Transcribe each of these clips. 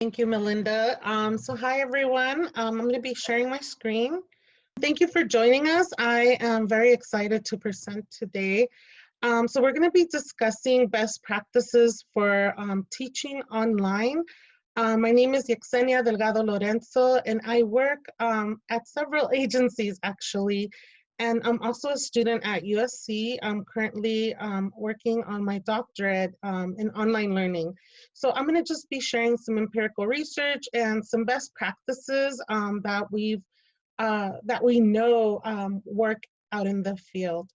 Thank you, Melinda. Um, so hi, everyone. Um, I'm going to be sharing my screen. Thank you for joining us. I am very excited to present today. Um, so we're going to be discussing best practices for um, teaching online. Uh, my name is Yexenia Delgado Lorenzo, and I work um, at several agencies, actually, and I'm also a student at USC. I'm currently um, working on my doctorate um, in online learning. So I'm gonna just be sharing some empirical research and some best practices um, that we've uh, that we know um, work out in the field.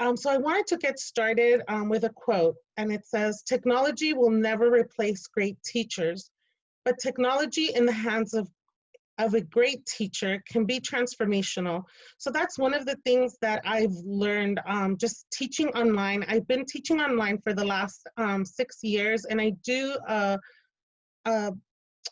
Um, so I wanted to get started um, with a quote, and it says, technology will never replace great teachers, but technology in the hands of of a great teacher can be transformational. So that's one of the things that I've learned um, just teaching online. I've been teaching online for the last um, six years and I do a, a,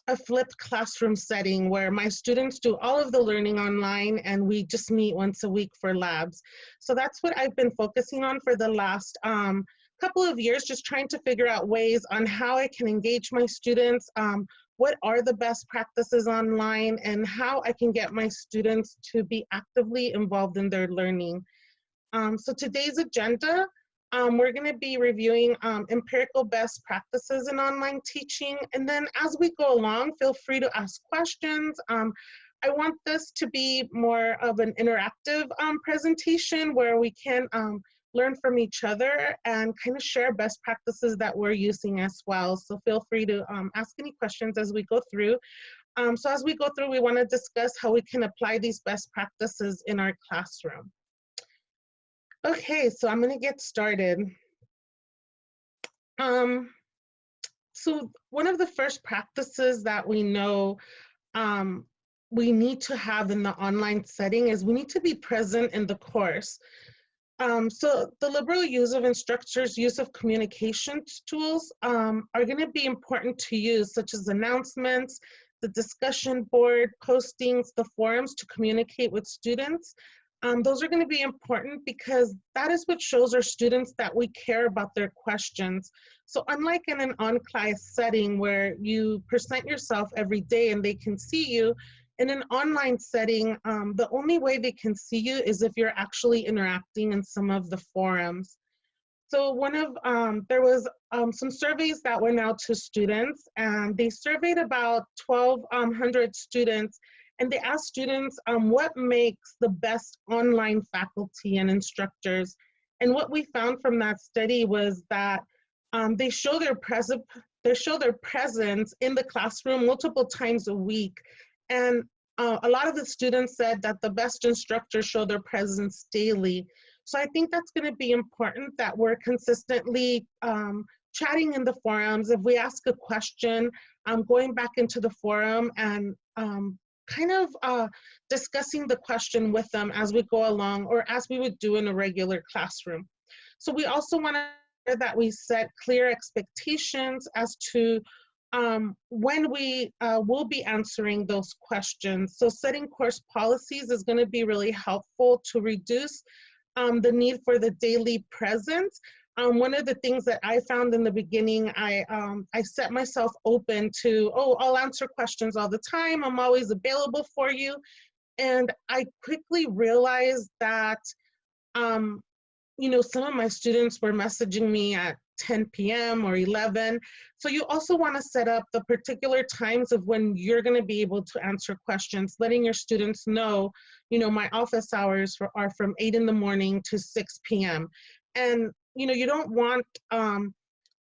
a, flipped classroom setting where my students do all of the learning online and we just meet once a week for labs. So that's what I've been focusing on for the last um, couple of years, just trying to figure out ways on how I can engage my students, um, what are the best practices online and how I can get my students to be actively involved in their learning. Um, so today's agenda, um, we're gonna be reviewing um, empirical best practices in online teaching. And then as we go along, feel free to ask questions. Um, I want this to be more of an interactive um, presentation where we can um, learn from each other and kind of share best practices that we're using as well. So feel free to um, ask any questions as we go through. Um, so as we go through, we want to discuss how we can apply these best practices in our classroom. Okay, so I'm going to get started. Um, so one of the first practices that we know um, we need to have in the online setting is we need to be present in the course. Um, so the liberal use of instructors' use of communication tools um, are going to be important to use, such as announcements, the discussion board, postings, the forums to communicate with students. Um, those are going to be important because that is what shows our students that we care about their questions. So unlike in an on-class setting where you present yourself every day and they can see you, in an online setting, um, the only way they can see you is if you're actually interacting in some of the forums. So one of, um, there was um, some surveys that went out to students and they surveyed about 1,200 um, students and they asked students um, what makes the best online faculty and instructors. And what we found from that study was that um, they show their present they show their presence in the classroom multiple times a week and uh, a lot of the students said that the best instructors show their presence daily. So I think that's gonna be important that we're consistently um, chatting in the forums. If we ask a question, um, going back into the forum and um, kind of uh, discussing the question with them as we go along or as we would do in a regular classroom. So we also want to that we set clear expectations as to um, when we uh, will be answering those questions. So setting course policies is going to be really helpful to reduce um, the need for the daily presence. Um, one of the things that I found in the beginning, I, um, I set myself open to, oh, I'll answer questions all the time. I'm always available for you. And I quickly realized that, um, you know, some of my students were messaging me at 10 p.m. or 11. So you also want to set up the particular times of when you're going to be able to answer questions, letting your students know, you know, my office hours are from 8 in the morning to 6 p.m. And, you know, you don't want um,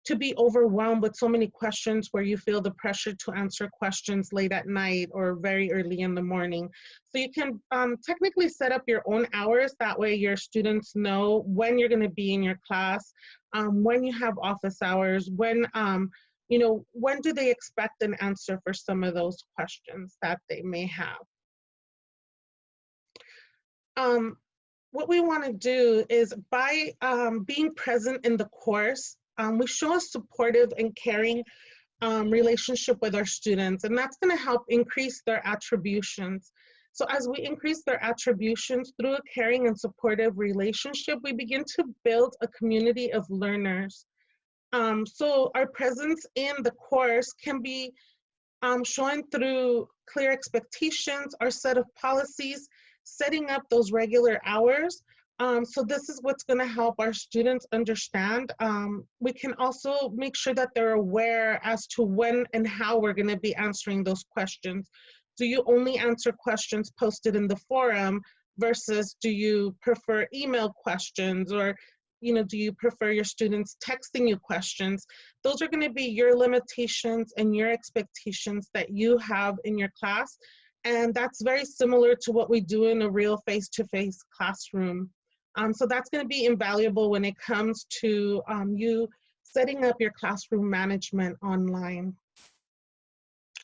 to be overwhelmed with so many questions where you feel the pressure to answer questions late at night or very early in the morning. So you can um, technically set up your own hours. That way your students know when you're gonna be in your class, um, when you have office hours, when, um, you know, when do they expect an answer for some of those questions that they may have. Um, what we want to do is by um, being present in the course, um, we show a supportive and caring um, relationship with our students, and that's going to help increase their attributions. So as we increase their attributions through a caring and supportive relationship, we begin to build a community of learners. Um, so our presence in the course can be um, showing through clear expectations, our set of policies, setting up those regular hours. Um, so this is what's going to help our students understand. Um, we can also make sure that they're aware as to when and how we're going to be answering those questions. Do you only answer questions posted in the forum versus do you prefer email questions or you know, do you prefer your students texting you questions? Those are gonna be your limitations and your expectations that you have in your class. And that's very similar to what we do in a real face-to-face -face classroom. Um, so that's gonna be invaluable when it comes to um, you setting up your classroom management online.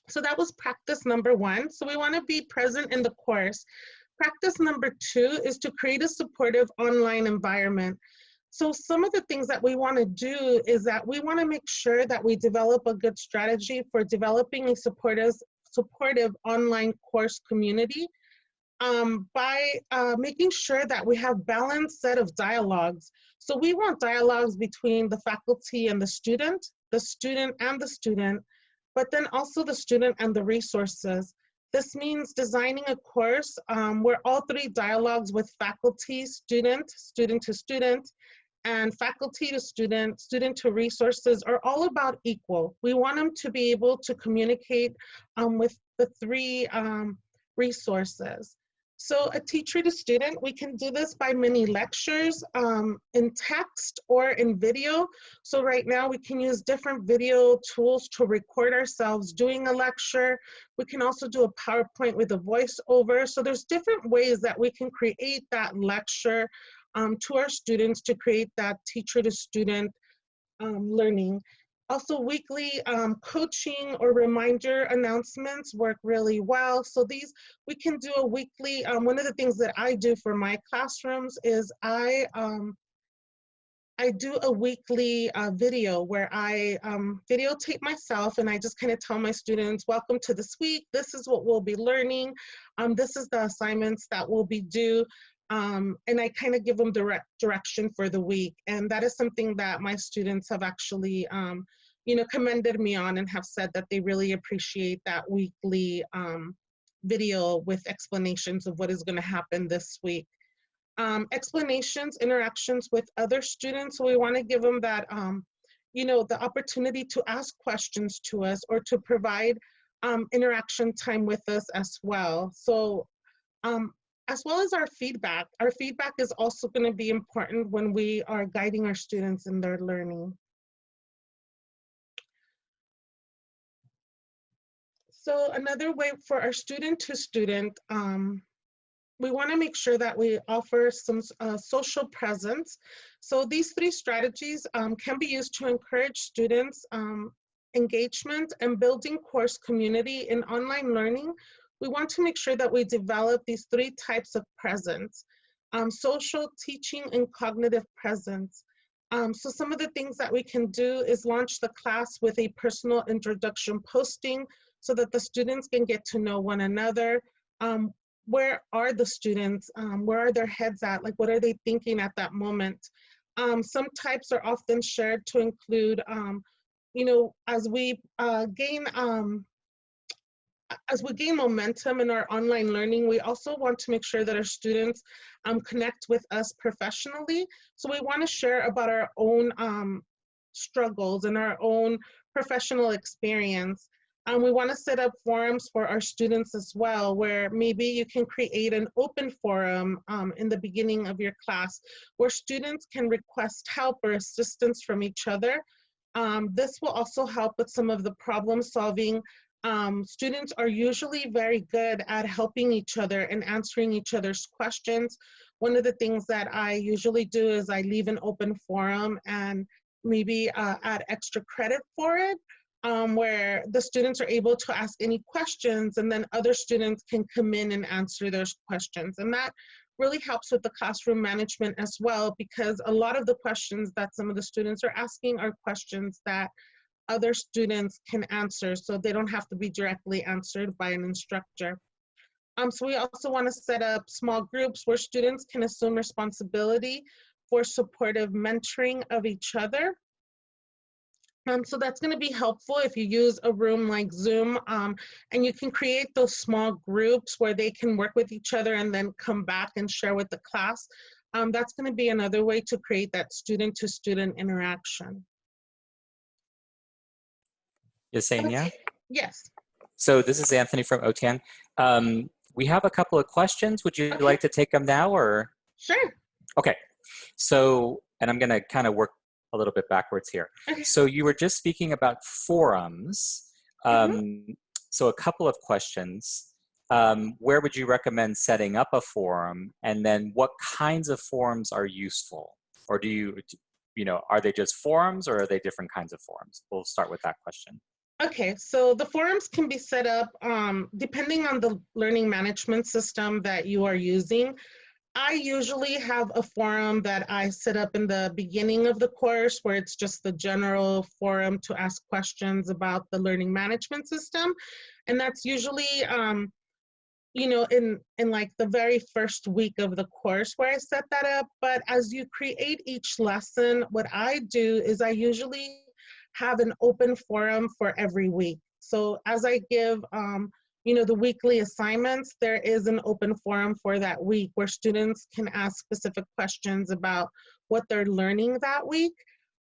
So that was practice number one. So we wanna be present in the course. Practice number two is to create a supportive online environment. So some of the things that we want to do is that we want to make sure that we develop a good strategy for developing a supportive, supportive online course community um, by uh, making sure that we have balanced set of dialogues. So we want dialogues between the faculty and the student, the student and the student, but then also the student and the resources. This means designing a course um, where all three dialogues with faculty, student, student to student, and faculty to student, student to resources are all about equal. We want them to be able to communicate um, with the three um, resources. So a teacher to student, we can do this by mini lectures um, in text or in video. So right now we can use different video tools to record ourselves doing a lecture. We can also do a PowerPoint with a voiceover. So there's different ways that we can create that lecture um, to our students to create that teacher to student um, learning. Also weekly um, coaching or reminder announcements work really well. So these, we can do a weekly, um, one of the things that I do for my classrooms is I, um, I do a weekly uh, video where I um, videotape myself and I just kind of tell my students, welcome to this week. This is what we'll be learning. Um, this is the assignments that will be due. Um, and I kind of give them direct direction for the week. And that is something that my students have actually, um, you know, commended me on and have said that they really appreciate that weekly um, video with explanations of what is going to happen this week. Um, explanations, interactions with other students. So we want to give them that, um, you know, the opportunity to ask questions to us or to provide um, interaction time with us as well. So um, as well as our feedback. Our feedback is also going to be important when we are guiding our students in their learning. So another way for our student to student, um, we want to make sure that we offer some uh, social presence. So these three strategies um, can be used to encourage students um, engagement and building course community in online learning we want to make sure that we develop these three types of presence, um, social, teaching, and cognitive presence. Um, so some of the things that we can do is launch the class with a personal introduction posting so that the students can get to know one another. Um, where are the students? Um, where are their heads at? Like, what are they thinking at that moment? Um, some types are often shared to include, um, you know, as we uh, gain um, as we gain momentum in our online learning, we also want to make sure that our students um, connect with us professionally. So we want to share about our own um, struggles and our own professional experience. Um, we want to set up forums for our students as well, where maybe you can create an open forum um, in the beginning of your class where students can request help or assistance from each other. Um, this will also help with some of the problem solving um, students are usually very good at helping each other and answering each other's questions. One of the things that I usually do is I leave an open forum and maybe uh, add extra credit for it, um, where the students are able to ask any questions and then other students can come in and answer those questions. And that really helps with the classroom management as well, because a lot of the questions that some of the students are asking are questions that other students can answer so they don't have to be directly answered by an instructor. Um, so we also want to set up small groups where students can assume responsibility for supportive mentoring of each other. Um, so that's going to be helpful if you use a room like Zoom um, and you can create those small groups where they can work with each other and then come back and share with the class. Um, that's going to be another way to create that student to student interaction. Yesenia? Okay. Yes. So this is Anthony from OTAN. Um, we have a couple of questions. Would you Okay. like to take them now or? Sure. Okay. So, and I'm going to kind of work a little bit backwards here. Okay. So you were just speaking about forums. Mm-hmm. Um, So a couple of questions. Um, where would you recommend setting up a forum? And then what kinds of forums are useful? Or do you, you know, are they just forums or are they different kinds of forums? We'll start with that question. Okay, so the forums can be set up um, depending on the learning management system that you are using. I usually have a forum that I set up in the beginning of the course where it's just the general forum to ask questions about the learning management system. And that's usually, um, you know, in, in like the very first week of the course where I set that up. But as you create each lesson, what I do is I usually have an open forum for every week. So as I give, um, you know, the weekly assignments, there is an open forum for that week where students can ask specific questions about what they're learning that week.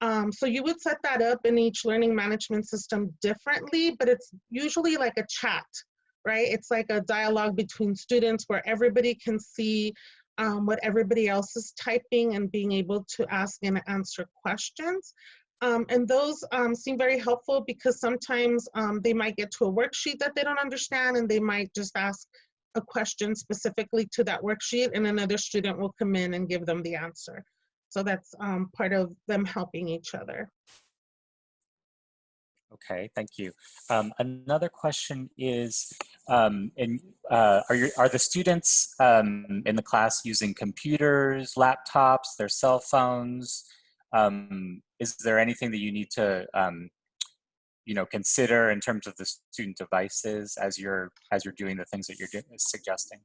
Um, so you would set that up in each learning management system differently, but it's usually like a chat, right? It's like a dialogue between students where everybody can see um, what everybody else is typing and being able to ask and answer questions. Um, and those um, seem very helpful because sometimes um, they might get to a worksheet that they don't understand and they might just ask a question specifically to that worksheet and another student will come in and give them the answer. So that's um, part of them helping each other. Okay, thank you. Um, another question is, um, in, uh, are, your, are the students in the class using computers, laptops, their cell phones? Um, is there anything that you need to, um, you know, consider in terms of the student devices as you're as you're doing the things that you're do suggesting?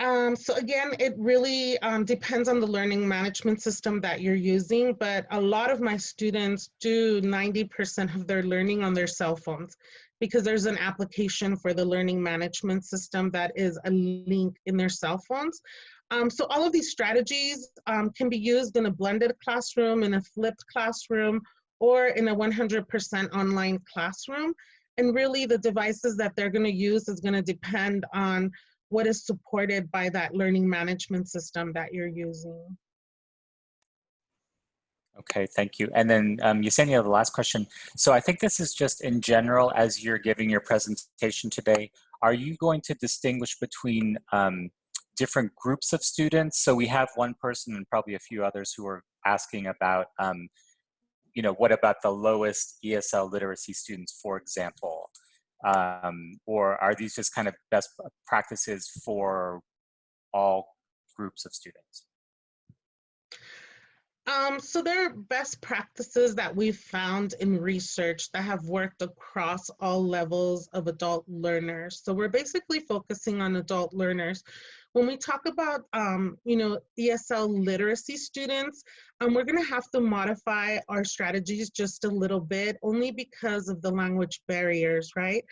Um, so again, it really um, depends on the learning management system that you're using, but a lot of my students do 90% of their learning on their cell phones because there's an application for the learning management system that is a link in their cell phones. Um, so all of these strategies um, can be used in a blended classroom, in a flipped classroom, or in a 100% online classroom. And really the devices that they're gonna use is gonna depend on what is supported by that learning management system that you're using. Okay, thank you. And then um, Yesenia, the last question. So I think this is just in general, as you're giving your presentation today, are you going to distinguish between um, different groups of students? So we have one person and probably a few others who are asking about, um, you know, what about the lowest ESL literacy students, for example? Um, or are these just kind of best practices for all groups of students? Um, so there are best practices that we've found in research that have worked across all levels of adult learners. So we're basically focusing on adult learners. When we talk about, um, you know, ESL literacy students, um, we're gonna have to modify our strategies just a little bit, only because of the language barriers, right?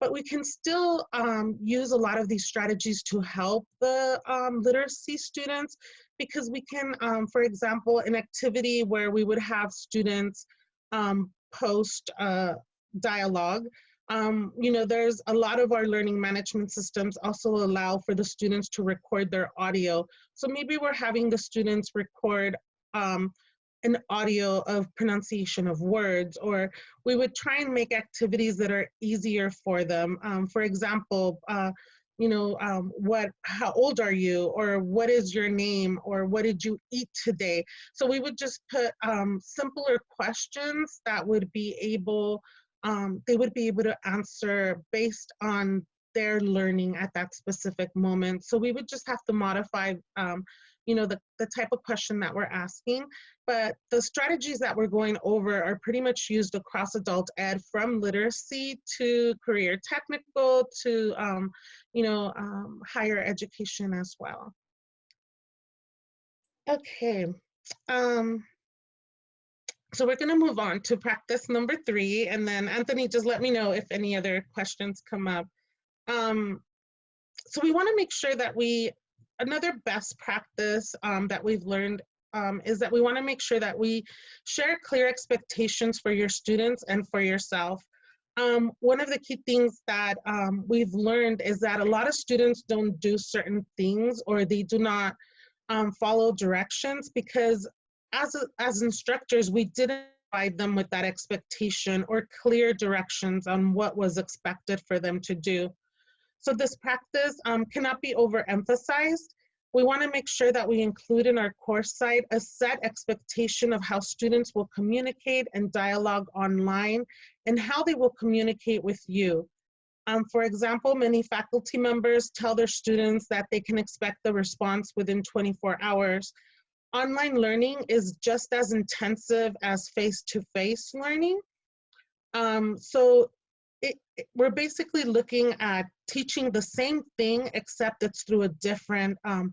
But we can still um, use a lot of these strategies to help the um, literacy students because we can, um, for example, an activity where we would have students um, post uh, dialogue, um, you know, there's a lot of our learning management systems also allow for the students to record their audio. So maybe we're having the students record um, an audio of pronunciation of words, or we would try and make activities that are easier for them. Um, for example, uh, you know, um, what, how old are you? Or what is your name? Or what did you eat today? So we would just put um, simpler questions that would be able, um, they would be able to answer based on their learning at that specific moment. So we would just have to modify, um, you know, the, the type of question that we're asking. But the strategies that we're going over are pretty much used across adult ed from literacy to career technical to, um, you know, um, higher education as well. Okay. Um, So we're going to move on to practice number three, and then Anthony, just let me know if any other questions come up. Um, so we want to make sure that we, another best practice um, that we've learned um, is that we want to make sure that we share clear expectations for your students and for yourself. Um, one of the key things that um, we've learned is that a lot of students don't do certain things or they do not um, follow directions because as, a, as instructors, we didn't provide them with that expectation or clear directions on what was expected for them to do. So this practice um, cannot be overemphasized. We want to make sure that we include in our course site a set expectation of how students will communicate and dialogue online and how they will communicate with you. Um, for example, many faculty members tell their students that they can expect the response within 24 hours. Online learning is just as intensive as face-to-face -face learning. Um, so it, it, we're basically looking at teaching the same thing, except it's through a different um,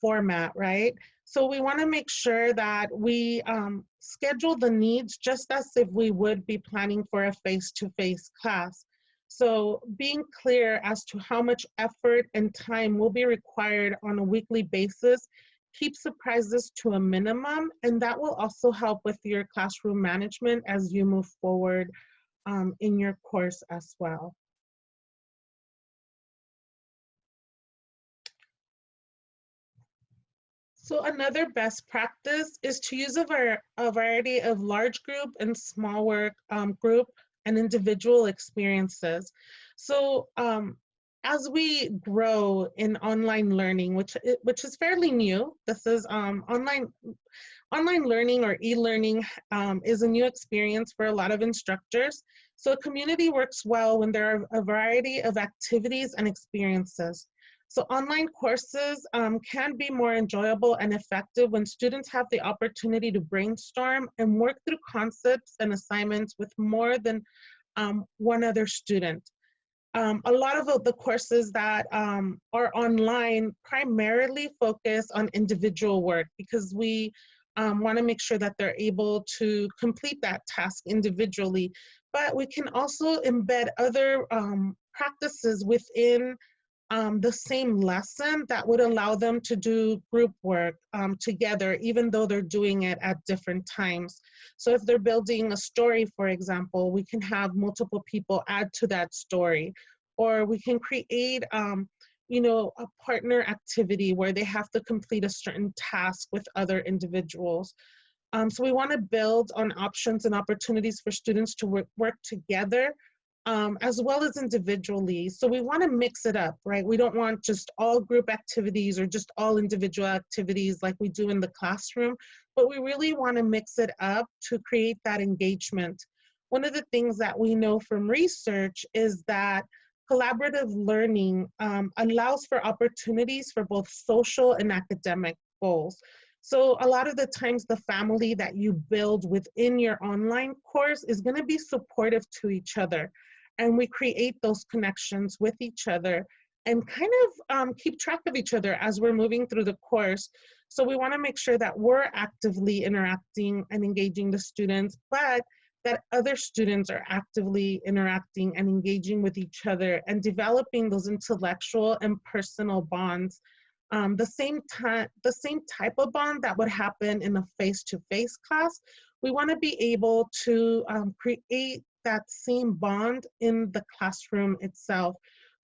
format, right? So we wanna make sure that we um, schedule the needs just as if we would be planning for a face-to-face -face class. So being clear as to how much effort and time will be required on a weekly basis keep surprises to a minimum, and that will also help with your classroom management as you move forward um, in your course as well. So another best practice is to use a, var a variety of large group and small work um, group and individual experiences. So um, as we grow in online learning, which which is fairly new, this is um, online online learning or e-learning um, is a new experience for a lot of instructors. So a community works well when there are a variety of activities and experiences. So online courses um, can be more enjoyable and effective when students have the opportunity to brainstorm and work through concepts and assignments with more than um, one other student. Um, a lot of the courses that um, are online primarily focus on individual work because we um, want to make sure that they're able to complete that task individually. But we can also embed other um, practices within um, the same lesson that would allow them to do group work um, together, even though they're doing it at different times. So if they're building a story, for example, we can have multiple people add to that story, or we can create, um, you know, a partner activity where they have to complete a certain task with other individuals. Um, so we want to build on options and opportunities for students to work, work together um, as well as individually. So we want to mix it up, right? We don't want just all group activities or just all individual activities like we do in the classroom, but we really want to mix it up to create that engagement. One of the things that we know from research is that collaborative learning um, allows for opportunities for both social and academic goals. So a lot of the times the family that you build within your online course is gonna be supportive to each other and we create those connections with each other and kind of um, keep track of each other as we're moving through the course. So we wanna make sure that we're actively interacting and engaging the students, but that other students are actively interacting and engaging with each other and developing those intellectual and personal bonds. Um, the same time, the same type of bond that would happen in a face-to-face -face class, we want to be able to um, create that same bond in the classroom itself.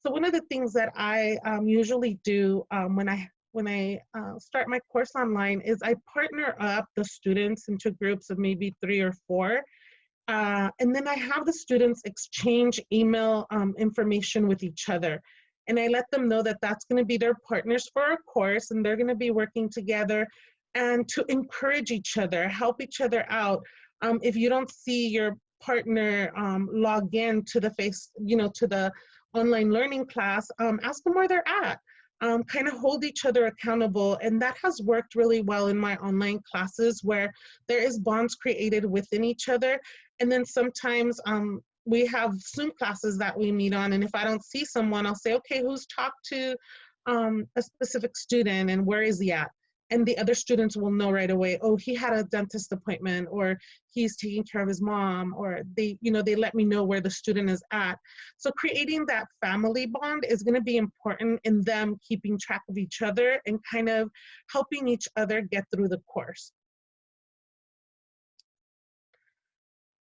So one of the things that I um, usually do um, when I when I uh, start my course online is I partner up the students into groups of maybe three or four. Uh, and then I have the students exchange email um, information with each other. And I let them know that that's gonna be their partners for a course and they're gonna be working together and to encourage each other, help each other out. Um, if you don't see your partner um, log in to the face, you know, to the online learning class, um, ask them where they're at. Um, kind of hold each other accountable. And that has worked really well in my online classes where there is bonds created within each other. And then sometimes um, we have Zoom classes that we meet on. And if I don't see someone, I'll say, okay, who's talked to um, a specific student and where is he at? and the other students will know right away oh he had a dentist appointment or he's taking care of his mom or they you know they let me know where the student is at so creating that family bond is going to be important in them keeping track of each other and kind of helping each other get through the course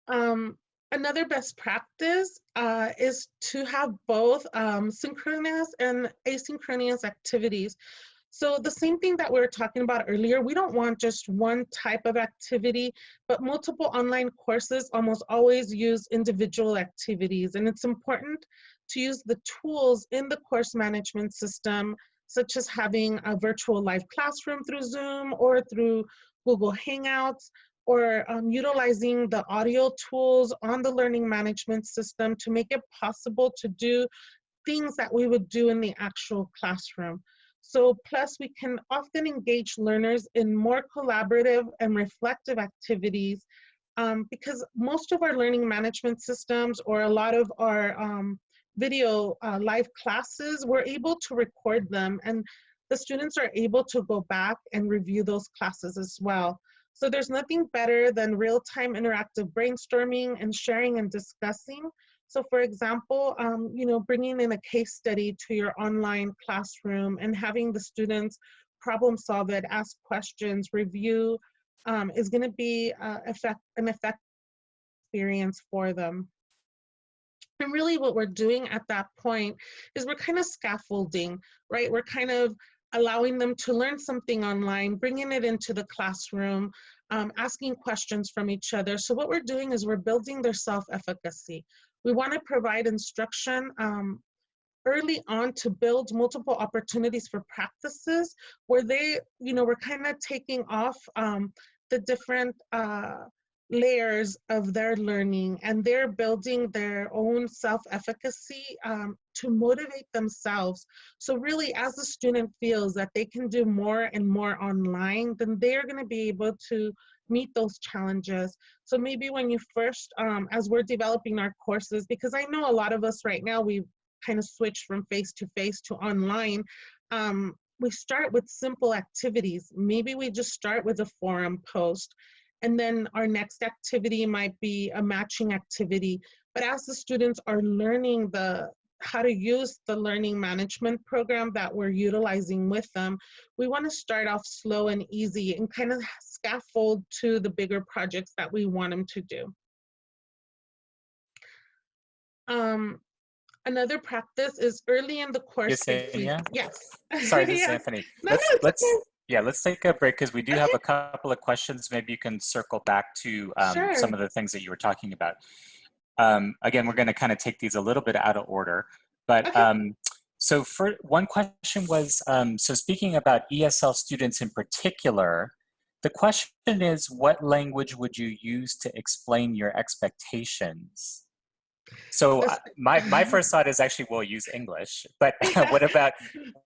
um, another best practice uh, is to have both um, synchronous and asynchronous activities. So the same thing that we were talking about earlier, we don't want just one type of activity, but multiple online courses almost always use individual activities. And it's important to use the tools in the course management system, such as having a virtual live classroom through Zoom or through Google Hangouts, or um, utilizing the audio tools on the learning management system to make it possible to do things that we would do in the actual classroom. So plus we can often engage learners in more collaborative and reflective activities um, because most of our learning management systems or a lot of our um, video uh, live classes, we're able to record them and the students are able to go back and review those classes as well. So there's nothing better than real-time interactive brainstorming and sharing and discussing. So for example, um, you know, bringing in a case study to your online classroom and having the students problem solve it, ask questions, review, um, is gonna be uh, effect, an effective experience for them. And really what we're doing at that point is we're kind of scaffolding, right? We're kind of allowing them to learn something online, bringing it into the classroom, um, asking questions from each other. So what we're doing is we're building their self-efficacy. We want to provide instruction um, early on to build multiple opportunities for practices where they, you know, we're kind of taking off um, the different uh, layers of their learning and they're building their own self-efficacy um, to motivate themselves. So really as the student feels that they can do more and more online, then they're gonna be able to meet those challenges. So maybe when you first, um, as we're developing our courses, because I know a lot of us right now, we've kind of switched from face-to-face -to, -face to online, um, we start with simple activities. Maybe we just start with a forum post and then our next activity might be a matching activity. But as the students are learning the how to use the learning management program that we're utilizing with them, we want to start off slow and easy and kind of scaffold to the bigger projects that we want them to do. Um, another practice is early in the course. Yes. yes. Sorry, this is Anthony. No, let's no, let's okay. Yeah, let's take a break because we do have a couple of questions. Maybe you can circle back to um, Sure. some of the things that you were talking about. Um, again, we're going to kind of take these a little bit out of order, but Okay. um, so for one question was um, so speaking about ESL students in particular, the question is what language would you use to explain your expectations? So uh, my my first thought is actually we'll use English, but what about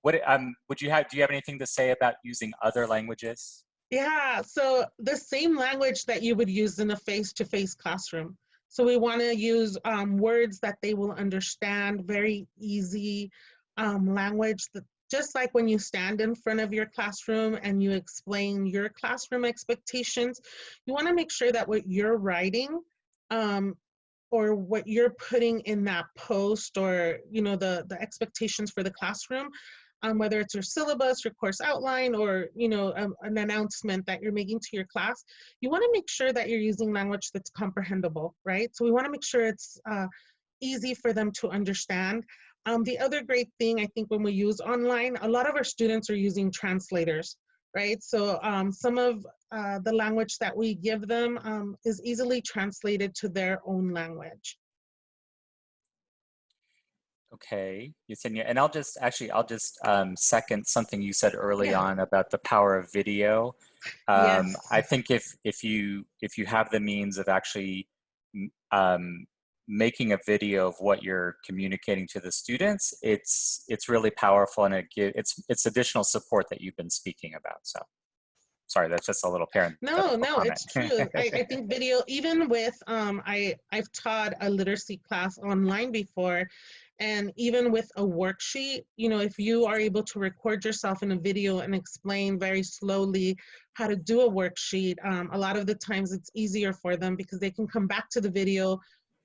what um would you have do you have anything to say about using other languages? Yeah, so the same language that you would use in a face-to-face classroom. So we want to use um, words that they will understand, very easy um, language that just like when you stand in front of your classroom and you explain your classroom expectations, you want to make sure that what you're writing um, or what you're putting in that post or you know the the expectations for the classroom um, whether it's your syllabus, your course outline, or you know um, an announcement that you're making to your class, you want to make sure that you're using language that's comprehensible, right? So we want to make sure it's uh, easy for them to understand. Um, the other great thing I think when we use online, a lot of our students are using translators, right? So um, some of uh, the language that we give them um, is easily translated to their own language. Okay, Yesenia, and I'll just actually I'll just um, second something you said early Yeah. on about the power of video. Um, Yes. I think if if you if you have the means of actually um, making a video of what you're communicating to the students, it's it's really powerful and it give, it's it's additional support that you've been speaking about. So, sorry, that's just a little parent. No, no, it's true. I, I think video, even with, um, I, I've taught a literacy class online before, And even with a worksheet, you know, if you are able to record yourself in a video and explain very slowly how to do a worksheet, um, a lot of the times it's easier for them because they can come back to the video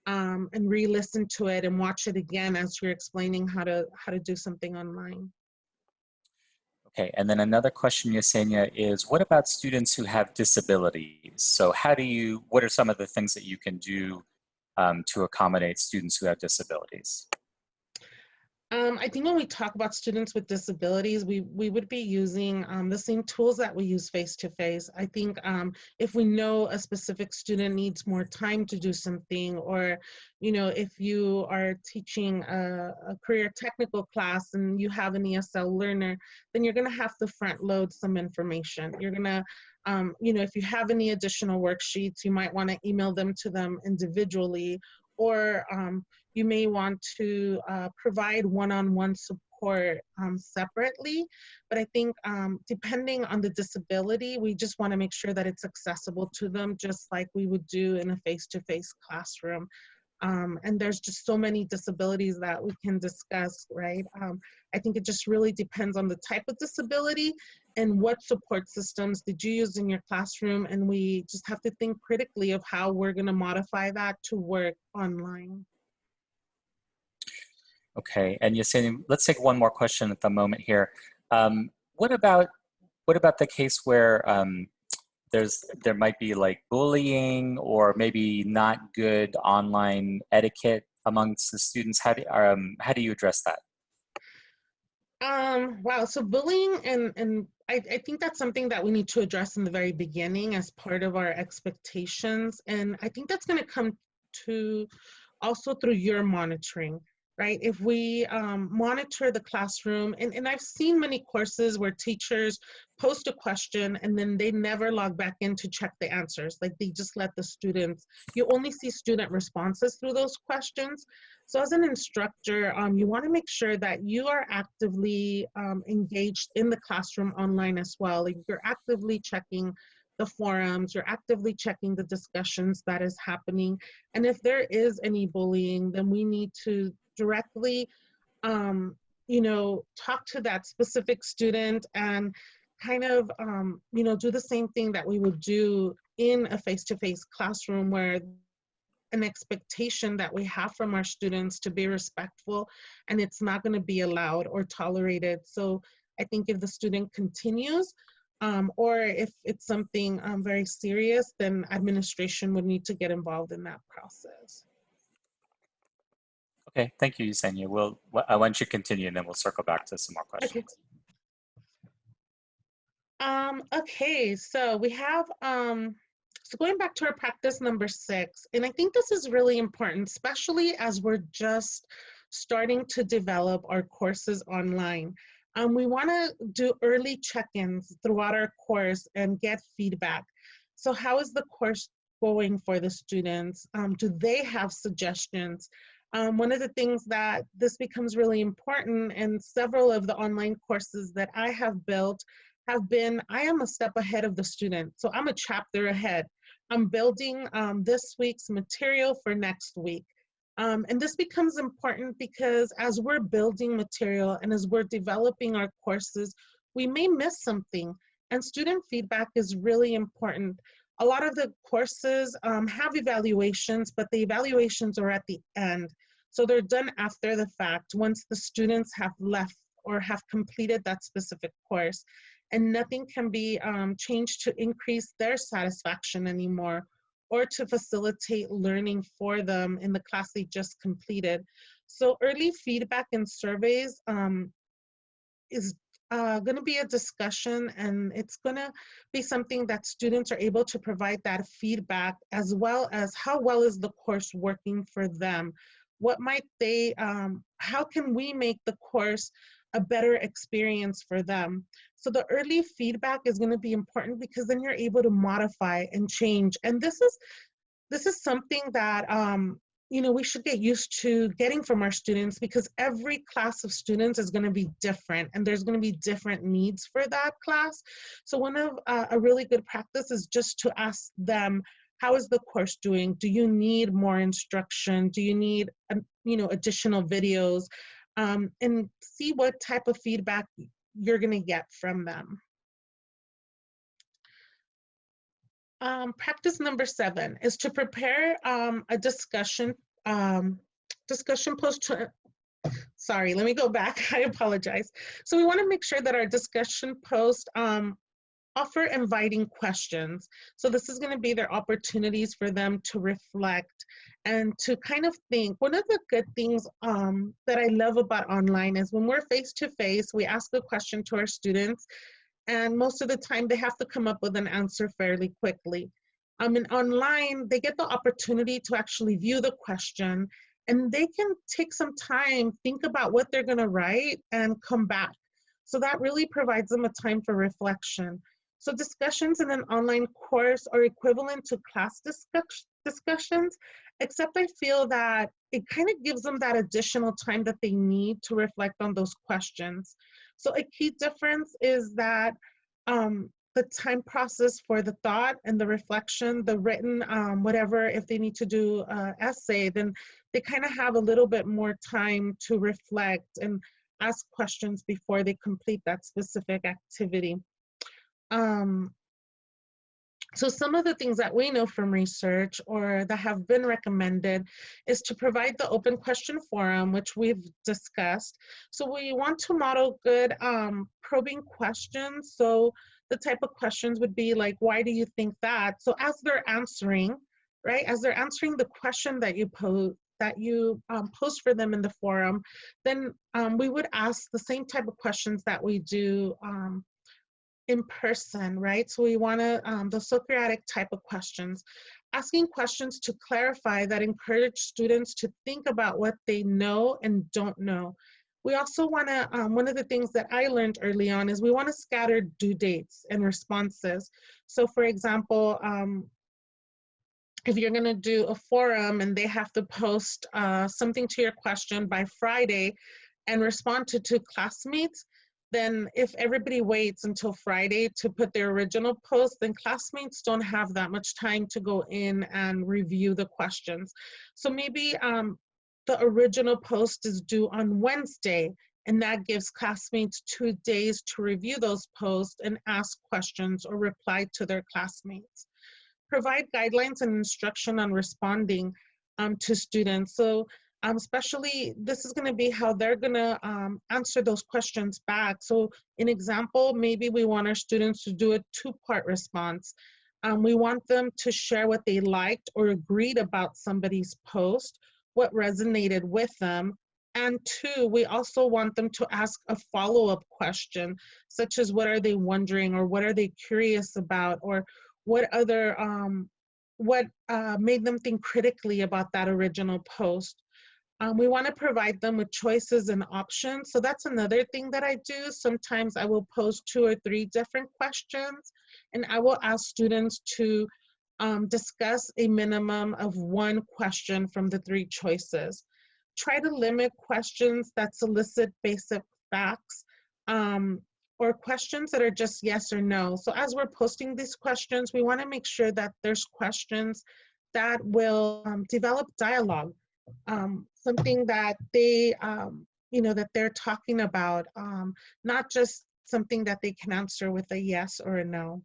um, and re-listen to it and watch it again as you're explaining how to how to do something online. Okay, and then another question, Yesenia, is what about students who have disabilities? So how do you, what are some of the things that you can do um, to accommodate students who have disabilities? Um, I think when we talk about students with disabilities, we, we would be using um, the same tools that we use face-to-face. I think um, if we know a specific student needs more time to do something, or, you know, if you are teaching a, a career technical class and you have an ESL learner, then you're gonna have to front load some information. You're gonna um, you know, if you have any additional worksheets, you might want to email them to them individually, or um, you may want to uh, provide one-on-one support um, separately. But I think um, depending on the disability, we just want to make sure that it's accessible to them, just like we would do in a face-to-face -face classroom. Um, and there's just so many disabilities that we can discuss, right? Um, I think it just really depends on the type of disability and what support systems did you use in your classroom. And we just have to think critically of how we're gonna modify that to work online. Okay, and Yesenia, let's take one more question at the moment here. Um, what about what about the case where um, there's there might be like bullying or maybe not good online etiquette amongst the students? How do um, how do you address that? Um, wow, so bullying and and I, I think that's something that we need to address in the very beginning as part of our expectations, and I think that's going to come to also through your monitoring right? If we um, monitor the classroom, and, and I've seen many courses where teachers post a question and then they never log back in to check the answers. Like they just let the students, you only see student responses through those questions. So as an instructor, um, you wanna make sure that you are actively um, engaged in the classroom online as well. Like you're actively checking the forums, you're actively checking the discussions that is happening. And if there is any bullying, then we need to directly, um, you know, talk to that specific student and kind of, um, you know, do the same thing that we would do in a face-to-face -face classroom where an expectation that we have from our students to be respectful and it's not going to be allowed or tolerated. So I think if the student continues, um, or if it's something um, very serious, then administration would need to get involved in that process. Okay, thank you, Yesenia. We'll, I want you to continue and then we'll circle back to some more questions. Okay. Um, okay, so we have, um, so going back to our practice number six, and I think this is really important, especially as we're just starting to develop our courses online. Um, we wanna do early check-ins throughout our course and get feedback. So how is the course going for the students? Um, do they have suggestions? Um, one of the things that this becomes really important and several of the online courses that I have built have been, I am a step ahead of the student. So I'm a chapter ahead. I'm building um, this week's material for next week. Um, and this becomes important because as we're building material and as we're developing our courses, we may miss something. And student feedback is really important. A lot of the courses um, have evaluations, but the evaluations are at the end. So they're done after the fact, once the students have left or have completed that specific course. And nothing can be um, changed to increase their satisfaction anymore or to facilitate learning for them in the class they just completed. So early feedback and surveys um, is uh, going to be a discussion and it's going to be something that students are able to provide that feedback as well as how well is the course working for them what might they, um, how can we make the course a better experience for them? So the early feedback is gonna be important because then you're able to modify and change. And this is, this is something that, um, you know, we should get used to getting from our students because every class of students is going to be different and there's going to be different needs for that class. So one of uh, a really good practice is just to ask them, how is the course doing? Do you need more instruction? Do you need a, you know, additional videos um, and see what type of feedback you're going to get from them. Um, practice number seven is to prepare um, a discussion um, discussion post to, sorry, let me go back. I apologize. So we want to make sure that our discussion post um, offer inviting questions. So this is going to be their opportunities for them to reflect and to kind of think. One of the good things um, that I love about online is when we're face to face, we ask a question to our students and most of the time they have to come up with an answer fairly quickly. Um, and online, they get the opportunity to actually view the question and they can take some time, think about what they're gonna write and come back. So that really provides them a time for reflection. So discussions in an online course are equivalent to class discuss discussions, except I feel that it kind of gives them that additional time that they need to reflect on those questions. So a key difference is that um, the time process for the thought and the reflection, the written, um, whatever, if they need to do essay, then they kind of have a little bit more time to reflect and ask questions before they complete that specific activity. Um, so some of the things that we know from research or that have been recommended is to provide the open question forum, which we've discussed. So we want to model good um, probing questions. So the type of questions would be like, why do you think that? So as they're answering, right, as they're answering the question that you pose, that you um, post for them in the forum, then um, we would ask the same type of questions that we do um, in person, right? So we want to, um, the Socratic type of questions, asking questions to clarify that encourage students to think about what they know and don't know. We also want to, um, one of the things that I learned early on is we want to scatter due dates and responses. So for example, um, if you're going to do a forum and they have to post uh, something to your question by Friday and respond to two classmates, then if everybody waits until Friday to put their original post, then classmates don't have that much time to go in and review the questions. So maybe um, the original post is due on Wednesday, and that gives classmates two days to review those posts and ask questions or reply to their classmates. Provide guidelines and instruction on responding um, to students. So um, especially this is going to be how they're going to um, answer those questions back. So in example, maybe we want our students to do a two-part response. Um, we want them to share what they liked or agreed about somebody's post, what resonated with them, and two, we also want them to ask a follow-up question, such as what are they wondering or what are they curious about or what other, um, what uh, made them think critically about that original post. Um, we want to provide them with choices and options. So that's another thing that I do. Sometimes I will post two or three different questions and I will ask students to um, discuss a minimum of one question from the three choices. Try to limit questions that solicit basic facts um, or questions that are just yes or no. So as we're posting these questions, we want to make sure that there's questions that will um, develop dialogue um, something that they, um, you know, that they're talking about, um, not just something that they can answer with a yes or a no.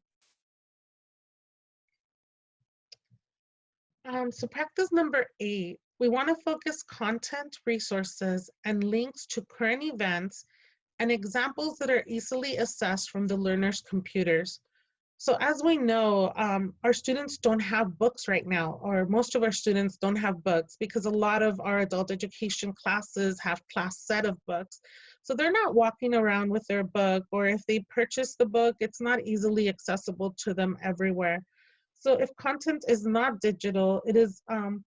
Um, so practice number eight, we want to focus content, resources, and links to current events and examples that are easily assessed from the learner's computers. So as we know, um, our students don't have books right now, or most of our students don't have books because a lot of our adult education classes have class set of books. So they're not walking around with their book, or if they purchase the book, it's not easily accessible to them everywhere. So if content is not digital, it is, um,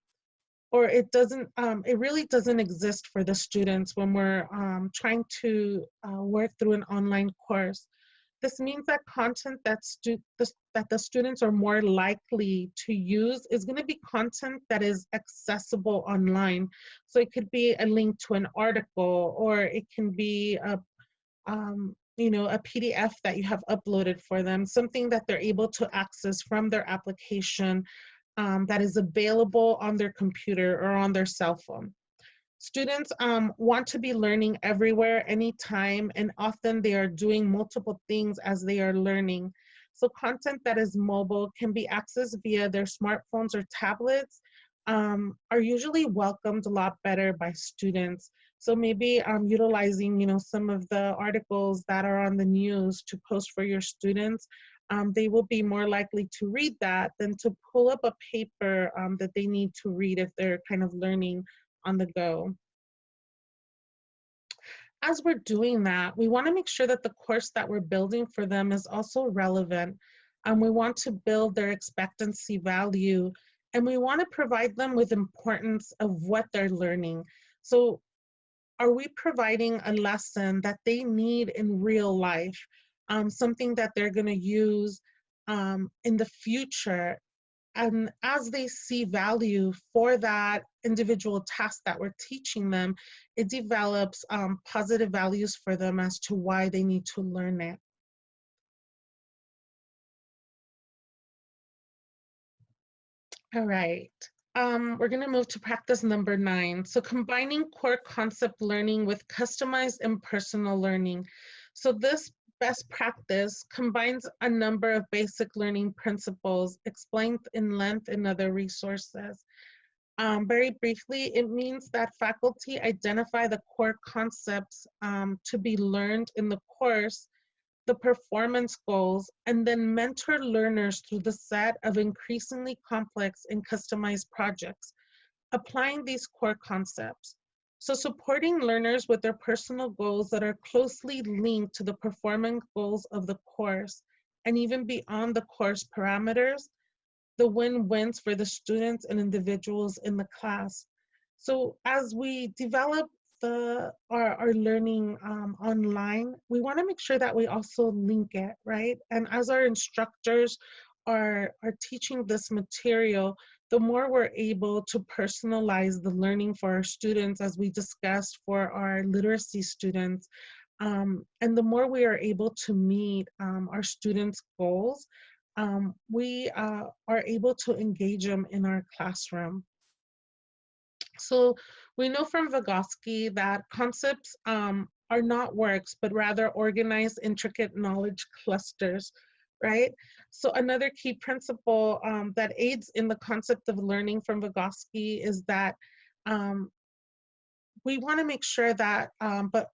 or it doesn't, um, it really doesn't exist for the students when we're um, trying to uh, work through an online course. This means that content that, stu the, that the students are more likely to use is going to be content that is accessible online. So it could be a link to an article or it can be a, um, you know, a PDF that you have uploaded for them, something that they're able to access from their application um, that is available on their computer or on their cell phone. Students um, want to be learning everywhere, anytime, and often they are doing multiple things as they are learning. So content that is mobile can be accessed via their smartphones or tablets um, are usually welcomed a lot better by students. So maybe um, utilizing, you know, some of the articles that are on the news to post for your students, um, they will be more likely to read that than to pull up a paper um, that they need to read if they're kind of learning on the go. As we're doing that, we wanna make sure that the course that we're building for them is also relevant. And we want to build their expectancy value and we wanna provide them with importance of what they're learning. So are we providing a lesson that they need in real life? Um, something that they're gonna use um, in the future and as they see value for that individual task that we're teaching them, it develops um, positive values for them as to why they need to learn it. All right. Um, we're going to move to practice number nine. So combining core concept learning with customized and personal learning. So this best practice combines a number of basic learning principles explained in length in other resources. Um, very briefly, it means that faculty identify the core concepts um, to be learned in the course, the performance goals, and then mentor learners through the set of increasingly complex and customized projects, applying these core concepts. So supporting learners with their personal goals that are closely linked to the performance goals of the course and even beyond the course parameters, the win-wins for the students and individuals in the class. So as we develop the our, our learning um, online, we wanna make sure that we also link it, right? And as our instructors are, are teaching this material, the more we're able to personalize the learning for our students, as we discussed for our literacy students, um, and the more we are able to meet um, our students' goals, um, we uh, are able to engage them in our classroom. So we know from Vygotsky that concepts um, are not works, but rather organized, intricate knowledge clusters right? So another key principle um, that aids in the concept of learning from Vygotsky is that um, we want to make sure that, um, but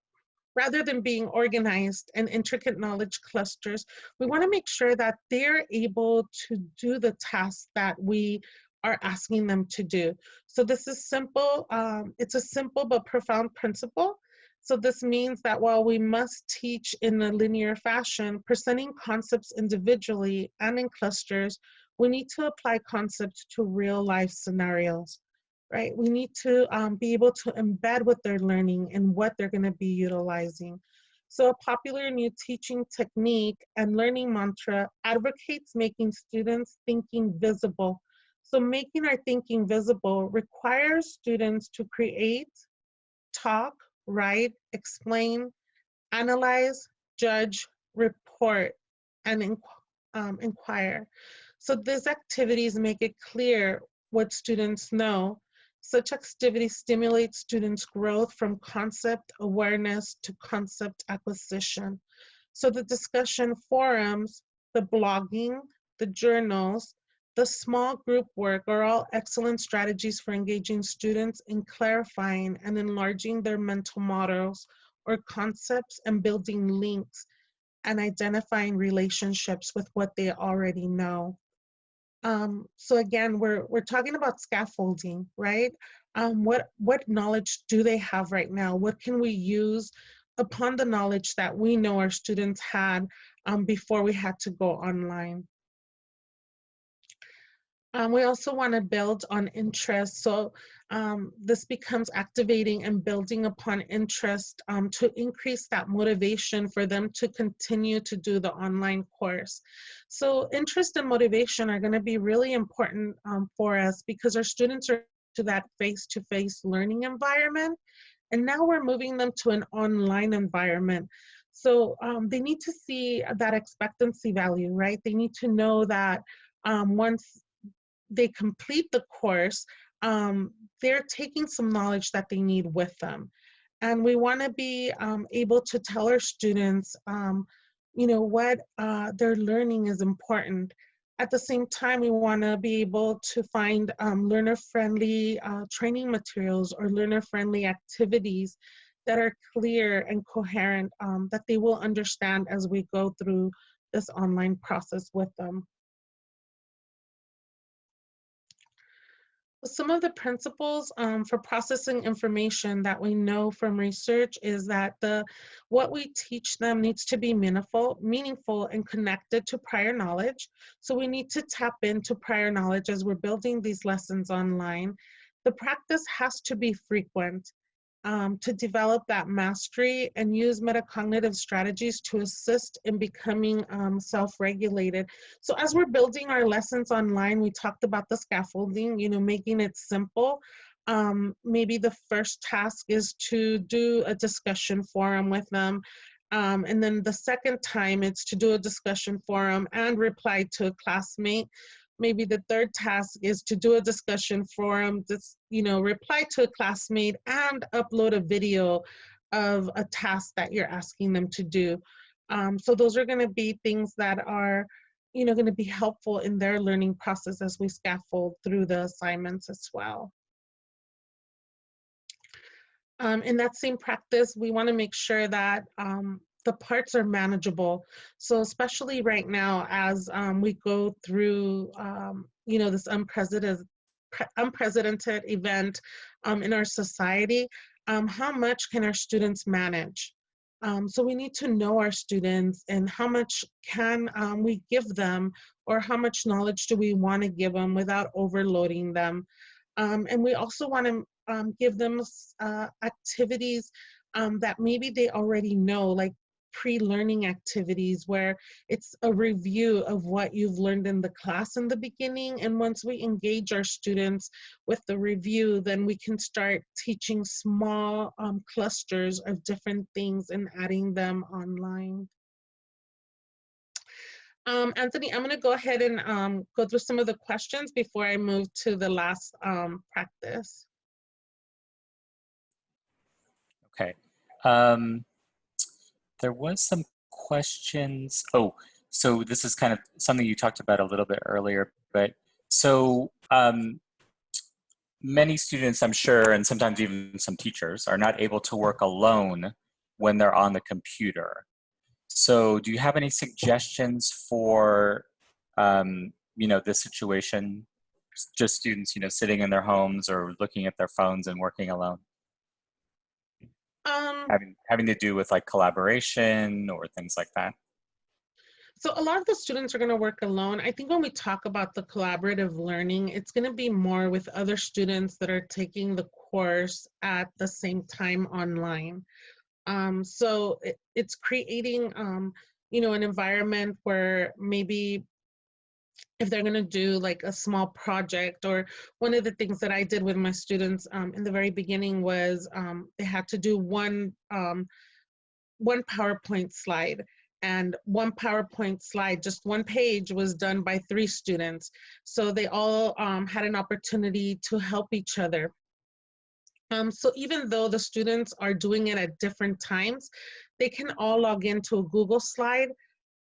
rather than being organized and intricate knowledge clusters, we want to make sure that they're able to do the tasks that we are asking them to do. So this is simple, um, it's a simple but profound principle so this means that while we must teach in a linear fashion, presenting concepts individually and in clusters, we need to apply concepts to real life scenarios, right? We need to um, be able to embed what they're learning and what they're gonna be utilizing. So a popular new teaching technique and learning mantra advocates making students thinking visible. So making our thinking visible requires students to create, talk, write, explain, analyze, judge, report, and inqu um, inquire. So these activities make it clear what students know. Such activities stimulate students' growth from concept awareness to concept acquisition. So the discussion forums, the blogging, the journals, the small group work are all excellent strategies for engaging students in clarifying and enlarging their mental models or concepts and building links and identifying relationships with what they already know. Um, so again, we're, we're talking about scaffolding, right? Um, what, what knowledge do they have right now? What can we use upon the knowledge that we know our students had um, before we had to go online? Um, we also want to build on interest. So um, this becomes activating and building upon interest um, to increase that motivation for them to continue to do the online course. So interest and motivation are going to be really important um, for us because our students are to that face-to-face -face learning environment. And now we're moving them to an online environment. So um, they need to see that expectancy value, right? They need to know that um, once they complete the course, um, they're taking some knowledge that they need with them. And we want to be um, able to tell our students, um, you know, what uh, they're learning is important. At the same time, we want to be able to find um, learner-friendly uh, training materials or learner-friendly activities that are clear and coherent um, that they will understand as we go through this online process with them. Some of the principles um, for processing information that we know from research is that the what we teach them needs to be meaningful, meaningful and connected to prior knowledge. So we need to tap into prior knowledge as we're building these lessons online. The practice has to be frequent um, to develop that mastery and use metacognitive strategies to assist in becoming um, self-regulated. So as we're building our lessons online, we talked about the scaffolding, you know, making it simple. Um, maybe the first task is to do a discussion forum with them. Um, and then the second time it's to do a discussion forum and reply to a classmate maybe the third task is to do a discussion forum, just, you know, reply to a classmate and upload a video of a task that you're asking them to do. Um, so those are gonna be things that are, you know, gonna be helpful in their learning process as we scaffold through the assignments as well. Um, in that same practice, we wanna make sure that um, the parts are manageable. So especially right now, as um, we go through, um, you know, this unprecedented, unprecedented event um, in our society, um, how much can our students manage? Um, so we need to know our students and how much can um, we give them or how much knowledge do we want to give them without overloading them. and we also want to give them uh, activities um, that maybe they already know, like pre-learning activities where it's a review of what you've learned in the class in the beginning. And once we engage our students with the review, then we can start teaching small um, clusters of different things and adding them online. Um, Anthony, I'm gonna go ahead and um, go through some of the questions before I move to the last um, practice. Okay. There was some questions. Oh, so this is kind of something you talked about a little bit earlier, but so um, many students, I'm sure, and sometimes even some teachers are not able to work alone when they're on the computer. So do you have any suggestions for, um, you know, this situation? Just students, you know, sitting in their homes or looking at their phones and working alone? Um, having having to do with like collaboration or things like that? So a lot of the students are going to work alone. I think when we talk about the collaborative learning, it's going to be more with other students that are taking the course at the same time online. Um, so it, it's creating, um, you know, an environment where maybe if they're going to do like a small project or one of the things that I did with my students um, in the very beginning was um, they had to do one um, one PowerPoint slide and one PowerPoint slide, just one page was done by three students. So they all um, had an opportunity to help each other. Um, so even though the students are doing it at different times, they can all log into a Google slide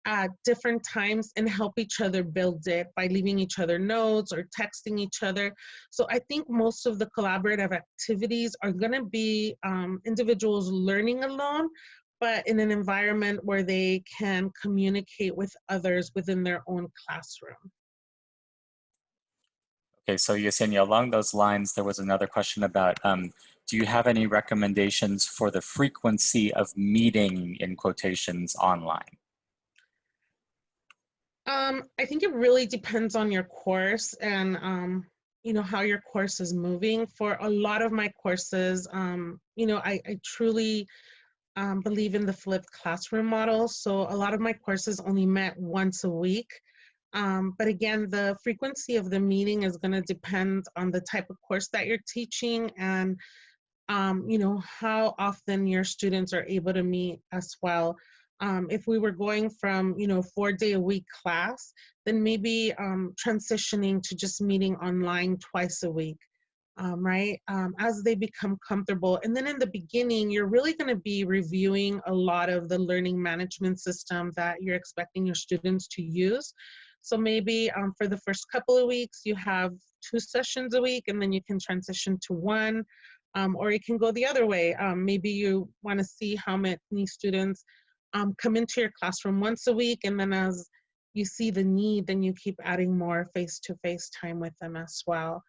at different times and help each other build it by leaving each other notes or texting each other. So I think most of the collaborative activities are going to be um, individuals learning alone, but in an environment where they can communicate with others within their own classroom. Okay, so Yesenia, along those lines, there was another question about, um, do you have any recommendations for the frequency of meeting in quotations online? Um, I think it really depends on your course and um, you know how your course is moving. For a lot of my courses, um, you know, I, I truly um, believe in the flipped classroom model. So a lot of my courses only met once a week. Um, but again, the frequency of the meeting is going to depend on the type of course that you're teaching and um, you know how often your students are able to meet as well um, if we were going from you know four day a week class then maybe um, transitioning to just meeting online twice a week um, right? Um, as they become comfortable. And then in the beginning, you're really going to be reviewing a lot of the learning management system that you're expecting your students to use. So maybe um, for the first couple of weeks, you have two sessions a week, and then you can transition to one. Um, or you can go the other way. Um, maybe you want to see how many students um, come into your classroom once a week, and then as you see the need, then you keep adding more face-to-face time with them as well.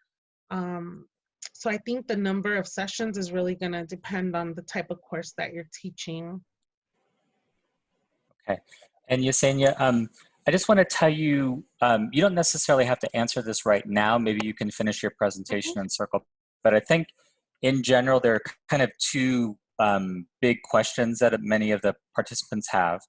Um, so I think the number of sessions is really going to depend on the type of course that you're teaching. Okay. And Yesenia, um, I just want to tell you, um, you don't necessarily have to answer this right now. Maybe you can finish your presentation Mhm. and circle. But I think in general, there are kind of two um, big questions that many of the participants have.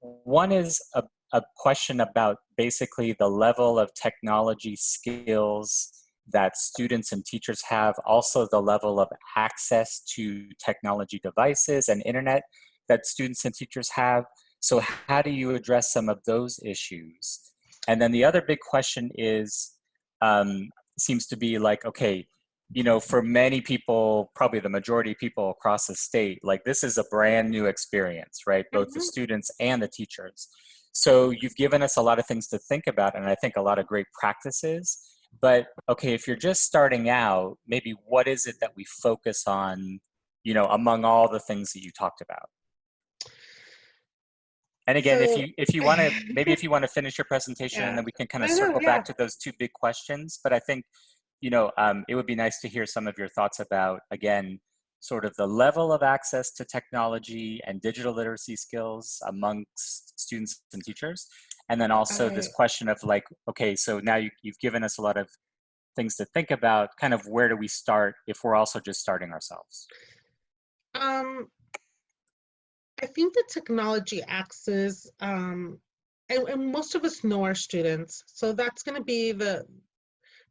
One is a, a question about basically the level of technology skills that students and teachers have, also the level of access to technology devices and internet that students and teachers have. So how do you address some of those issues? And then the other big question is, um, seems to be like, okay, you know, for many people, probably the majority of people across the state, like this is a brand new experience, right? Both the Mhm. students and the teachers. So you've given us a lot of things to think about and I think a lot of great practices. But okay, if you're just starting out, maybe what is it that we focus on, you know, among all the things that you talked about? And again, if you if you want to maybe if you want to finish your presentation and then we can kind of I know, circle yeah. back to those two big questions. But I think, you know, um, it would be nice to hear some of your thoughts about again, sort of the level of access to technology and digital literacy skills amongst students and teachers. And then also this question of like, okay, so now you, you've given us a lot of things to think about, kind of where do we start if we're also just starting ourselves? Um, I think the technology access, um, and, and most of us know our students, so that's going to be the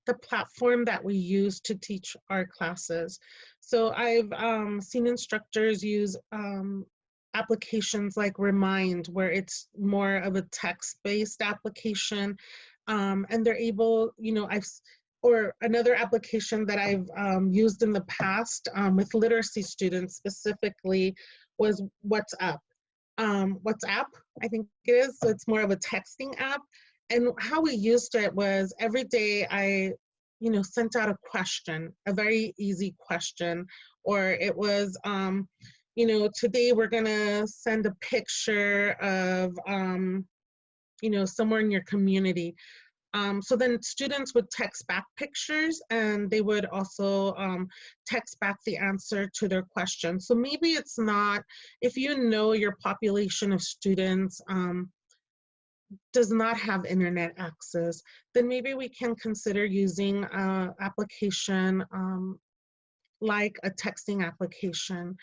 the platform that we use to teach our classes. So I've um, seen instructors use um, applications like Remind, where it's more of a text-based application, um, and they're able, you know, I've or another application that I've um, used in the past um, with literacy students specifically was WhatsApp. Um, WhatsApp, I think it is. So it's more of a texting app. And how we used it was every day I, you know, sent out a question, a very easy question, or it was, um, you know, today we're gonna send a picture of, um, you know, somewhere in your community. Um, so then students would text back pictures and they would also um, text back the answer to their question. So maybe it's not, if you know your population of students um, does not have internet access, then maybe we can consider using an application um, like a texting application.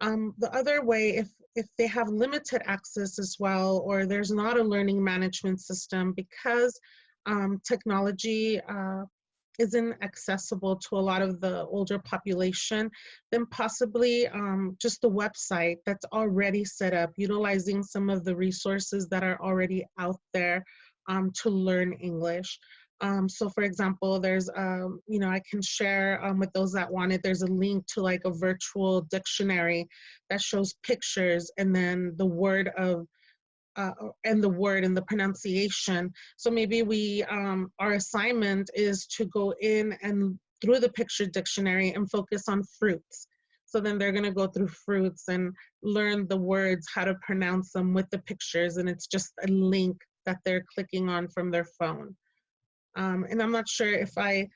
Um, the other way, if, if they have limited access as well, or there's not a learning management system because um, technology uh, isn't accessible to a lot of the older population, then possibly um, just the website that's already set up, utilizing some of the resources that are already out there um, to learn English. Um, so for example, there's, um, you know, I can share um, with those that want it, there's a link to like a virtual dictionary that shows pictures and then the word of, uh, and the word and the pronunciation. So maybe we, um, our assignment is to go in and through the picture dictionary and focus on fruits. So then they're gonna go through fruits and learn the words, how to pronounce them with the pictures, and it's just a link that they're clicking on from their phone. Um, and I'm not sure if I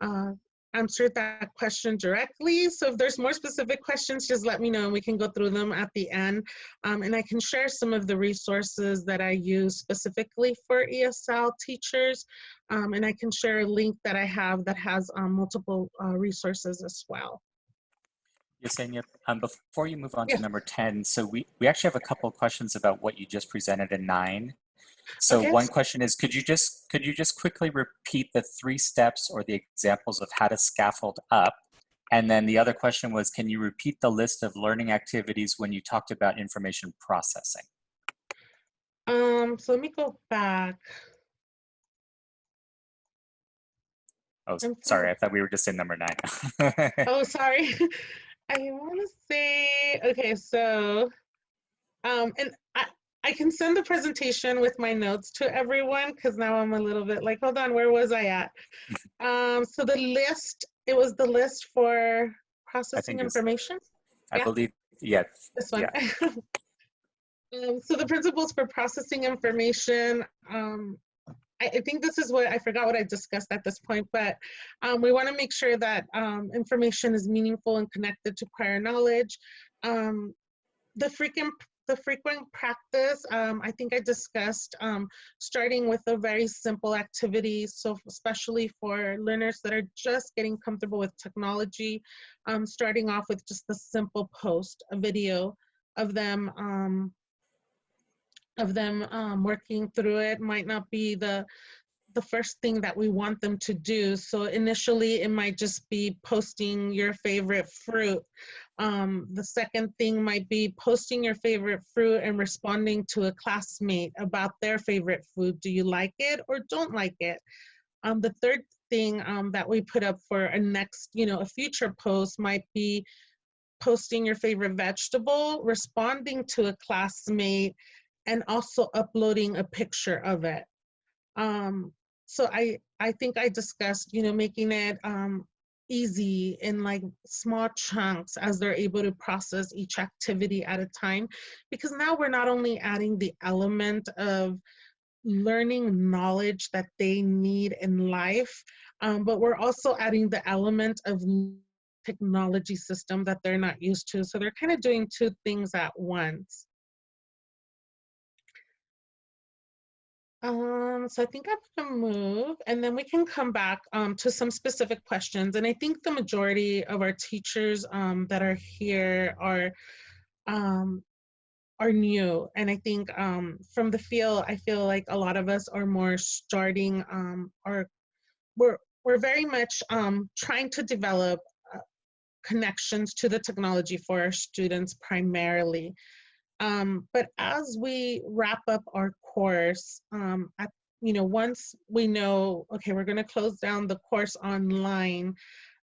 uh, answered that question directly. So if there's more specific questions, just let me know and we can go through them at the end. Um, and I can share some of the resources that I use specifically for ESL teachers. Um, and I can share a link that I have that has um, multiple uh, resources as well. Yesenia, um, before you move on Yeah. to number 10, so we, we actually have a couple of questions about what you just presented in nine. So Okay. one question is, could you just could you just quickly repeat the three steps or the examples of how to scaffold up? And then the other question was, can you repeat the list of learning activities when you talked about information processing? Um, so let me go back. Oh, I'm sorry. I thought we were just in number nine. Oh, sorry. I want to say, okay, so, um, and I, I can send the presentation with my notes to everyone because now I'm a little bit like, hold on, where was I at? Um, so the list, it was the list for processing it's- information. I Yeah. believe, yes. This one. um, so the principles for processing information. Um, I, I think this is what I forgot what I discussed at this point, but um, we want to make sure that um, information is meaningful and connected to prior knowledge. Um, the frequent the frequent practice, um, I think I discussed um, starting with a very simple activity. So especially for learners that are just getting comfortable with technology, um, starting off with just a simple post, a video of them um, of them um, working through it might not be the the first thing that we want them to do. So initially it might just be posting your favorite fruit. Um, the second thing might be posting your favorite fruit and responding to a classmate about their favorite food. Do you like it or don't like it? Um, the third thing um, that we put up for a next, you know, a future post might be posting your favorite vegetable, responding to a classmate, and also uploading a picture of it. Um, so I, I think I discussed, you know, making it um, easy in like small chunks as they're able to process each activity at a time. Because now we're not only adding the element of learning knowledge that they need in life, um, but we're also adding the element of technology system that they're not used to. So they're kind of doing two things at once. Um, so I think I'm gonna move and then we can come back um, to some specific questions. And I think the majority of our teachers um, that are here are um, are new. And I think um, from the feel, I feel like a lot of us are more starting um, or we're, we're very much um, trying to develop uh, connections to the technology for our students primarily. Um, but as we wrap up our course, um, you know, once we know, okay, we're going to close down the course online,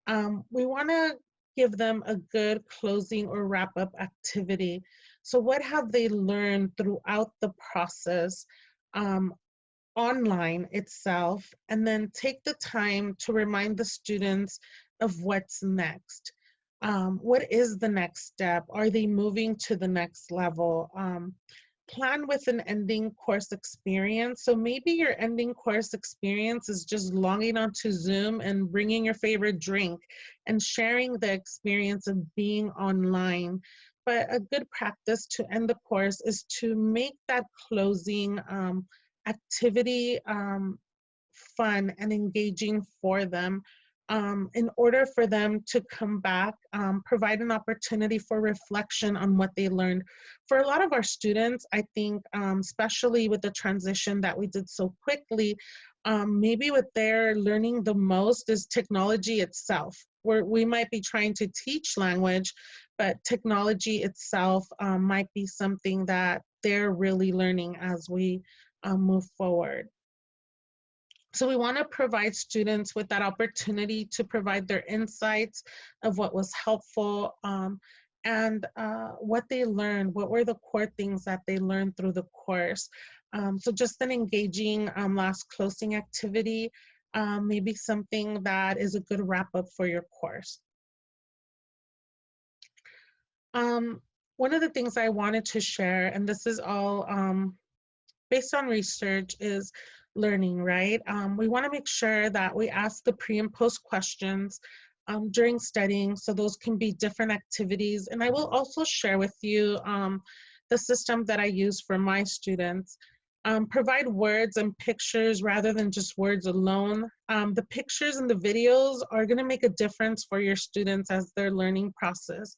um, we want to give them a good closing or wrap up activity. So what have they learned throughout the process um, online itself? And then take the time to remind the students of what's next um, what is the next step? Are they moving to the next level? Um, plan with an ending course experience. So maybe your ending course experience is just logging onto Zoom and bringing your favorite drink and sharing the experience of being online. But a good practice to end the course is to make that closing um, activity um, fun and engaging for them um, in order for them to come back, um, provide an opportunity for reflection on what they learned. For a lot of our students, I think, um, especially with the transition that we did so quickly, um, maybe what they're learning the most is technology itself. Where we might be trying to teach language, but technology itself um, might be something that they're really learning as we um, move forward. So we want to provide students with that opportunity to provide their insights of what was helpful um, and uh, what they learned, what were the core things that they learned through the course. Um, so just an engaging um, last closing activity, um, maybe something that is a good wrap up for your course. Um, one of the things I wanted to share, and this is all um, based on research, is learning, right? Um, we wanna make sure that we ask the pre and post questions um, during studying, so those can be different activities. And I will also share with you um, the system that I use for my students. Um, provide words and pictures rather than just words alone. Um, the pictures and the videos are gonna make a difference for your students as their learning process.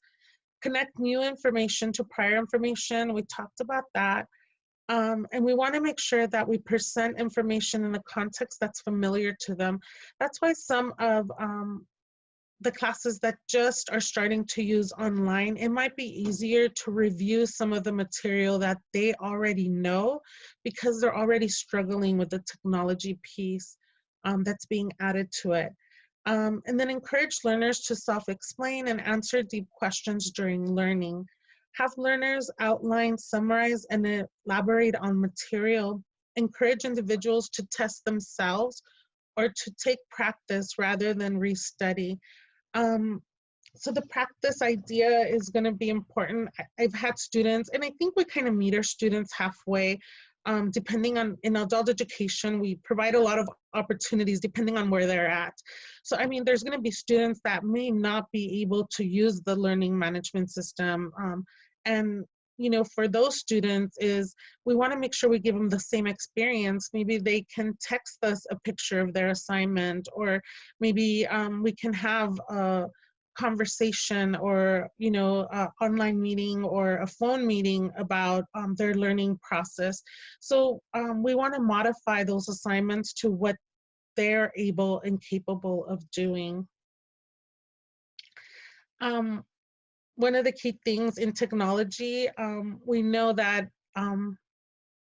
Connect new information to prior information, we talked about that. Um, and we want to make sure that we present information in a context that's familiar to them. That's why some of um, the classes that just are starting to use online, it might be easier to review some of the material that they already know because they're already struggling with the technology piece um, that's being added to it. Um, and then encourage learners to self-explain and answer deep questions during learning. Have learners outline, summarize, and elaborate on material. Encourage individuals to test themselves or to take practice rather than restudy. Um, so the practice idea is going to be important. I've had students, and I think we kind of meet our students halfway. Um, depending on in adult education, we provide a lot of opportunities depending on where they're at. So I mean, there's going to be students that may not be able to use the learning management system, um, and you know, for those students is we want to make sure we give them the same experience. Maybe they can text us a picture of their assignment, or maybe um, we can have a conversation or you know online meeting or a phone meeting about um, their learning process. So um, we want to modify those assignments to what they're able and capable of doing. Um, one of the key things in technology um, we know that um,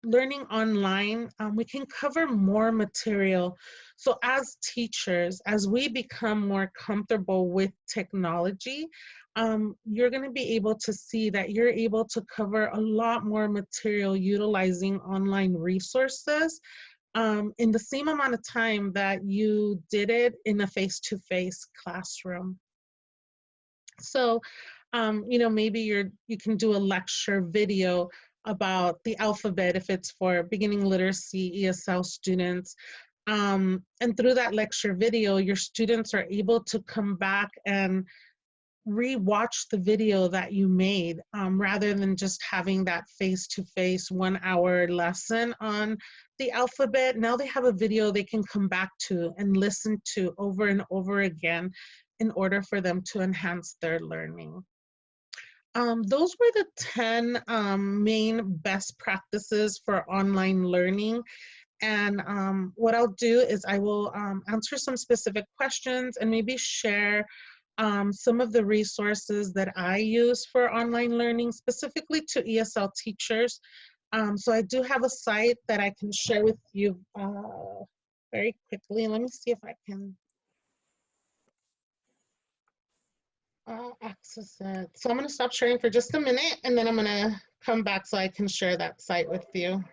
learning online, um, we can cover more material. So as teachers, as we become more comfortable with technology, um, you're gonna be able to see that you're able to cover a lot more material utilizing online resources um, in the same amount of time that you did it in a face-to-face -face classroom. So, um, you know, maybe you're, you can do a lecture video about the alphabet if it's for beginning literacy ESL students. Um, and through that lecture video, your students are able to come back and re-watch the video that you made um, rather than just having that face-to-face -face one hour lesson on the alphabet. Now they have a video they can come back to and listen to over and over again in order for them to enhance their learning. Um, those were the 10 um, main best practices for online learning. And um, what I'll do is I will um, answer some specific questions and maybe share um, some of the resources that I use for online learning, specifically to ESL teachers. Um, so I do have a site that I can share with you uh, very quickly. Let me see if I can uh, access it. So I'm going to stop sharing for just a minute and then I'm going to come back so I can share that site with you.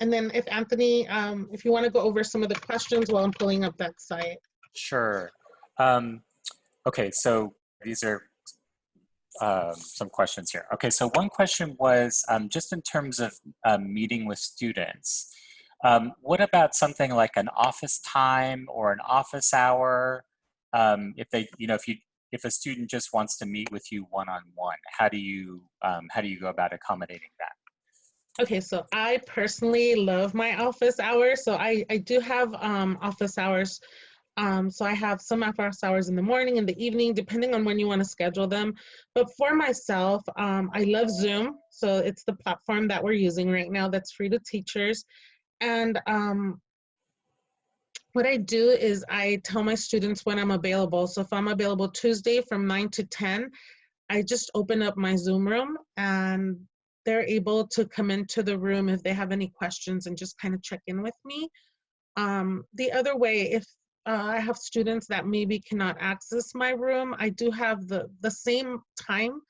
And then if Anthony, um, if you want to go over some of the questions while I'm pulling up that site. Sure. Um, okay, so these are um, some questions here. Okay, so one question was um, just in terms of um, meeting with students. Um, what about something like an office time or an office hour? If they, you know, if you if a student just wants to meet with you one-on-one, how do you um, how do you go about accommodating that? Okay, so I personally love my office hours. So I, I do have um, office hours. Um, so I have some office hours in the morning and the evening, depending on when you want to schedule them. But for myself, um, I love Zoom. So it's the platform that we're using right now that's free to teachers. And um, what I do is I tell my students when I'm available. So if I'm available Tuesday from 9 to 10, I just open up my Zoom room and they're able to come into the room if they have any questions and just kind of check in with me. Um, the other way, if uh, I have students that maybe cannot access my room, I do have the, the same time,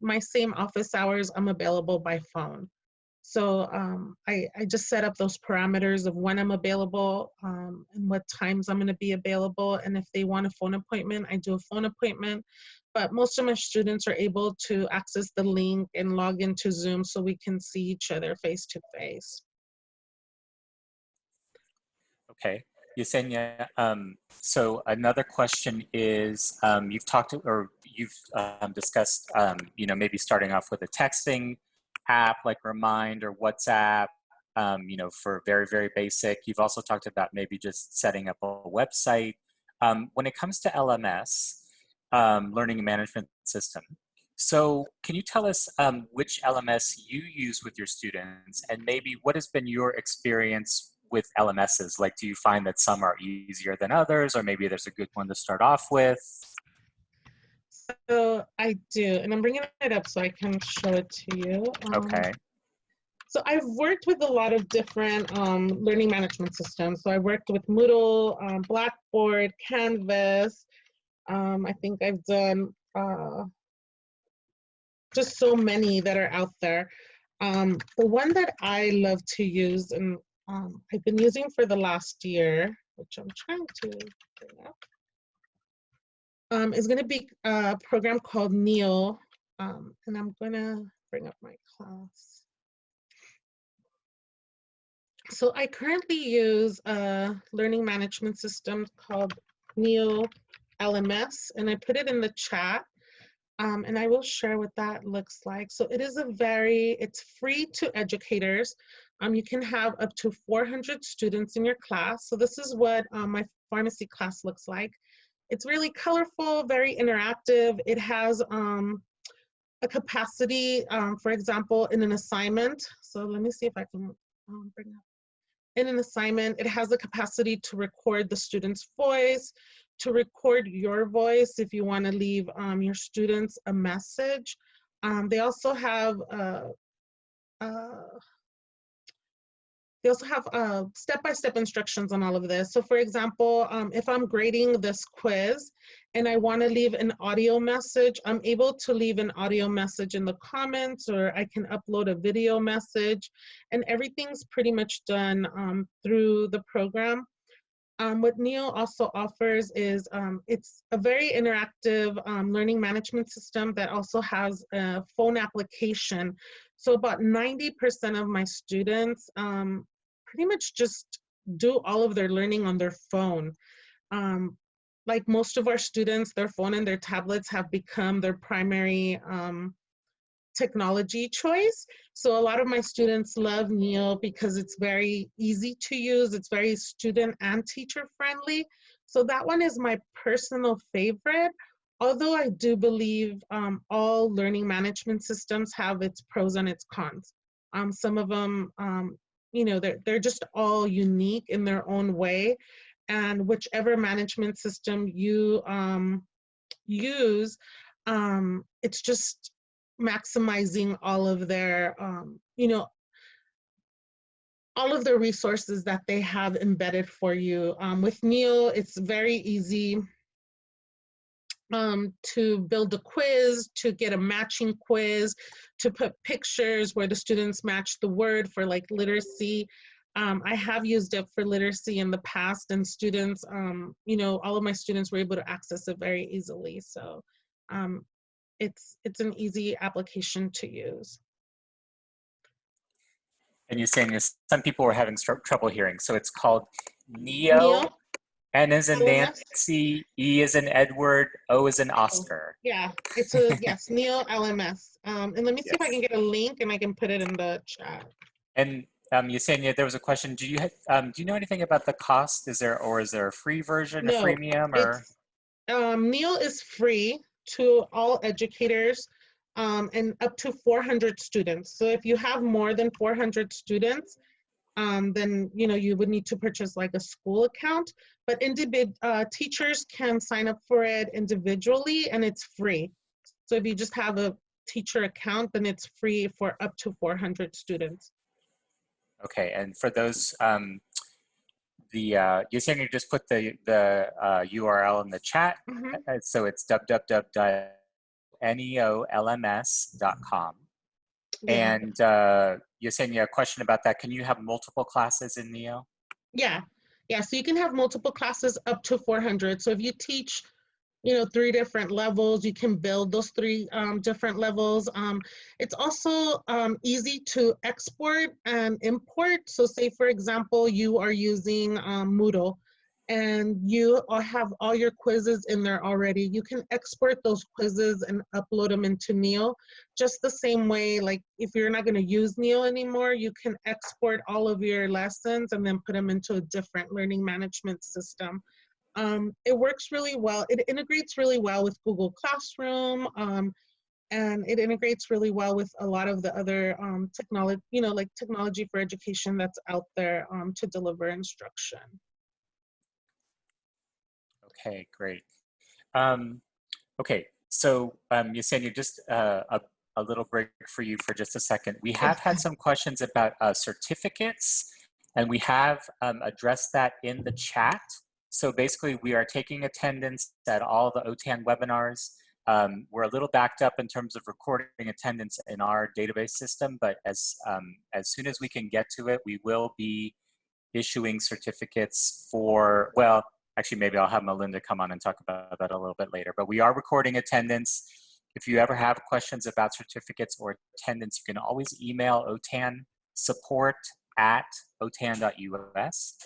my same office hours, I'm available by phone. So um, I, I, just set up those parameters of when I'm available um, and what times I'm going to be available. And if they want a phone appointment, I do a phone appointment. But most of my students are able to access the link and log into Zoom so we can see each other face to face. Okay. Yesenia, um, so another question is, um, you've talked to, or you've um, discussed, um, you know, maybe starting off with a texting app like Remind or WhatsApp, um, you know, for very, very basic. You've also talked about maybe just setting up a website. Um, when it comes to LMS, um, Learning Management System, so can you tell us um, which LMS you use with your students and maybe what has been your experience with LMSs? Like, do you find that some are easier than others or maybe there's a good one to start off with? So I do, and I'm bringing it up so I can show it to you. Um, okay. So I've worked with a lot of different um, learning management systems. So I worked with Moodle, um, Blackboard, Canvas, Um, I think I've done uh, just so many that are out there. Um, the one that I love to use and um, I've been using for the last year, which I'm trying to bring up, um, is going to be a program called NEO. Um, and I'm going to bring up my class. So I currently use a learning management system called NEO LMS, and I put it in the chat. Um, and I will share what that looks like. So it is a very, it's free to educators. Um, you can have up to 400 students in your class. So this is what um, my pharmacy class looks like. It's really colorful, very interactive. It has um, a capacity, um, for example, in an assignment. So let me see if I can um, bring up. In an assignment, it has the capacity to record the student's voice, to record your voice if you want to leave um, your students a message. Um, they also have uh, uh, they also have uh, step-by-step -step instructions on all of this. So for example, um, if I'm grading this quiz and I wanna leave an audio message, I'm able to leave an audio message in the comments or I can upload a video message and everything's pretty much done um, through the program. Um, what NEO also offers is um, it's a very interactive um, learning management system that also has a phone application. So about 90% of my students um, pretty much just do all of their learning on their phone. Um, like most of our students, their phone and their tablets have become their primary um, technology choice. So a lot of my students love Neo because it's very easy to use. It's very student and teacher friendly. So that one is my personal favorite. Although I do believe um, all learning management systems have its pros and its cons. Um, some of them, um, you know, they're, they're just all unique in their own way. And whichever management system you um, use, um, it's just maximizing all of their, um, you know, all of the resources that they have embedded for you. Um, with Neo, it's very easy um, to build a quiz, to get a matching quiz, to put pictures where the students match the word for like literacy. Um, I have used it for literacy in the past and students, um, you know, all of my students were able to access it very easily. So um, it's it's an easy application to use. And you're saying this, some people were having trouble hearing. So it's called NEO. Neo. N is in Nancy, E is in Edward, O is in Oscar. Yeah, it's a, yes, Neo LMS. Um, and let me see yes. if I can get a link and I can put it in the chat. And um, Yesenia, there was a question. Do you um, do you know anything about the cost? Is there or is there a free version, no, a freemium, or? Um, Neo is free to all educators um, and up to 400 students. So if you have more than 400 students, um, then you know you would need to purchase like a school account. But individ uh, teachers can sign up for it individually and it's free. So if you just have a teacher account, then it's free for up to 400 students. Okay, and for those um, the uh, Yesenia just put the the uh, URL in the chat. Mm -hmm. So it's www.neolms.com. Yeah. And uh, Yesenia, a question about that. Can you have multiple classes in Neo? Yeah, yeah. So you can have multiple classes up to 400. So if you teach you know, three different levels. You can build those three um, different levels. Um, it's also um, easy to export and import. So say, for example, you are using um, Moodle and you have all your quizzes in there already. You can export those quizzes and upload them into Neo. Just the same way, like if you're not gonna use Neo anymore, you can export all of your lessons and then put them into a different learning management system. Um, it works really well. It integrates really well with Google Classroom. Um, and it integrates really well with a lot of the other um, technology, you know, like technology for education that's out there um, to deliver instruction. Okay, great. Um, okay, so um, Yesenia, just uh, a, a little break for you for just a second. We have had some questions about uh, certificates, and we have um, addressed that in the chat. So basically, we are taking attendance at all the OTAN webinars. Um, we're a little backed up in terms of recording attendance in our database system, but as, um, as soon as we can get to it, we will be issuing certificates for, well, actually maybe I'll have Melinda come on and talk about that a little bit later, but we are recording attendance. If you ever have questions about certificates or attendance, you can always email OTAN support at otan.us.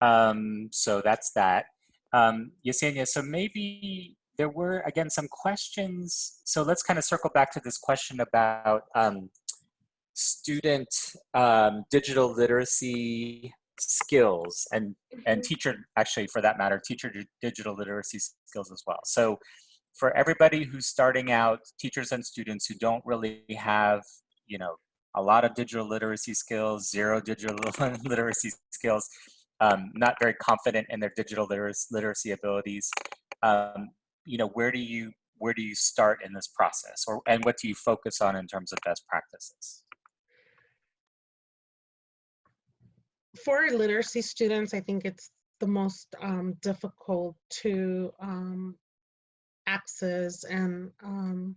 Um, so that's that. Um, Yesenia, so maybe there were, again, some questions. So let's kind of circle back to this question about um, student um, digital literacy skills and, and teacher, actually for that matter, teacher digital literacy skills as well. So for everybody who's starting out, teachers and students who don't really have, you know, a lot of digital literacy skills, zero digital literacy skills, um, not very confident in their digital literacy abilities, um, you know, where do you where do you start in this process, or and what do you focus on in terms of best practices? For literacy students, I think it's the most um, difficult to um, access and um,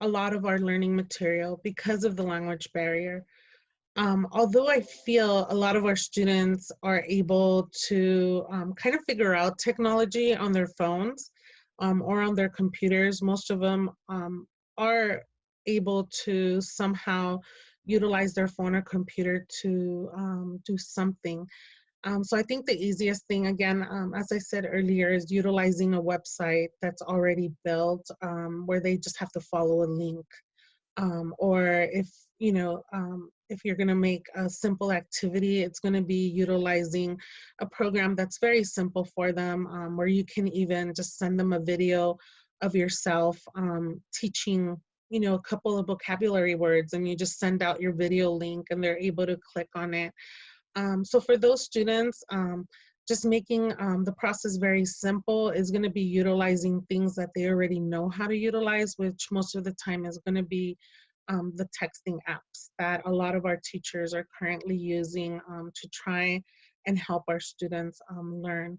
a lot of our learning material because of the language barrier. Um, although I feel a lot of our students are able to um, kind of figure out technology on their phones um, or on their computers, most of them um, are able to somehow utilize their phone or computer to um, do something. Um, so I think the easiest thing, again, as I said earlier, is utilizing a website that's already built where they just have to follow a link. or if, you know, if you're going to make a simple activity, it's going to be utilizing a program that's very simple for them, um, where you can even just send them a video of yourself um, teaching, you know, a couple of vocabulary words, and you just send out your video link, and they're able to click on it. Um, so for those students, um, just making um, the process very simple is going to be utilizing things that they already know how to utilize, which most of the time is going to be um, the texting apps that a lot of our teachers are currently using um, to try and help our students um, learn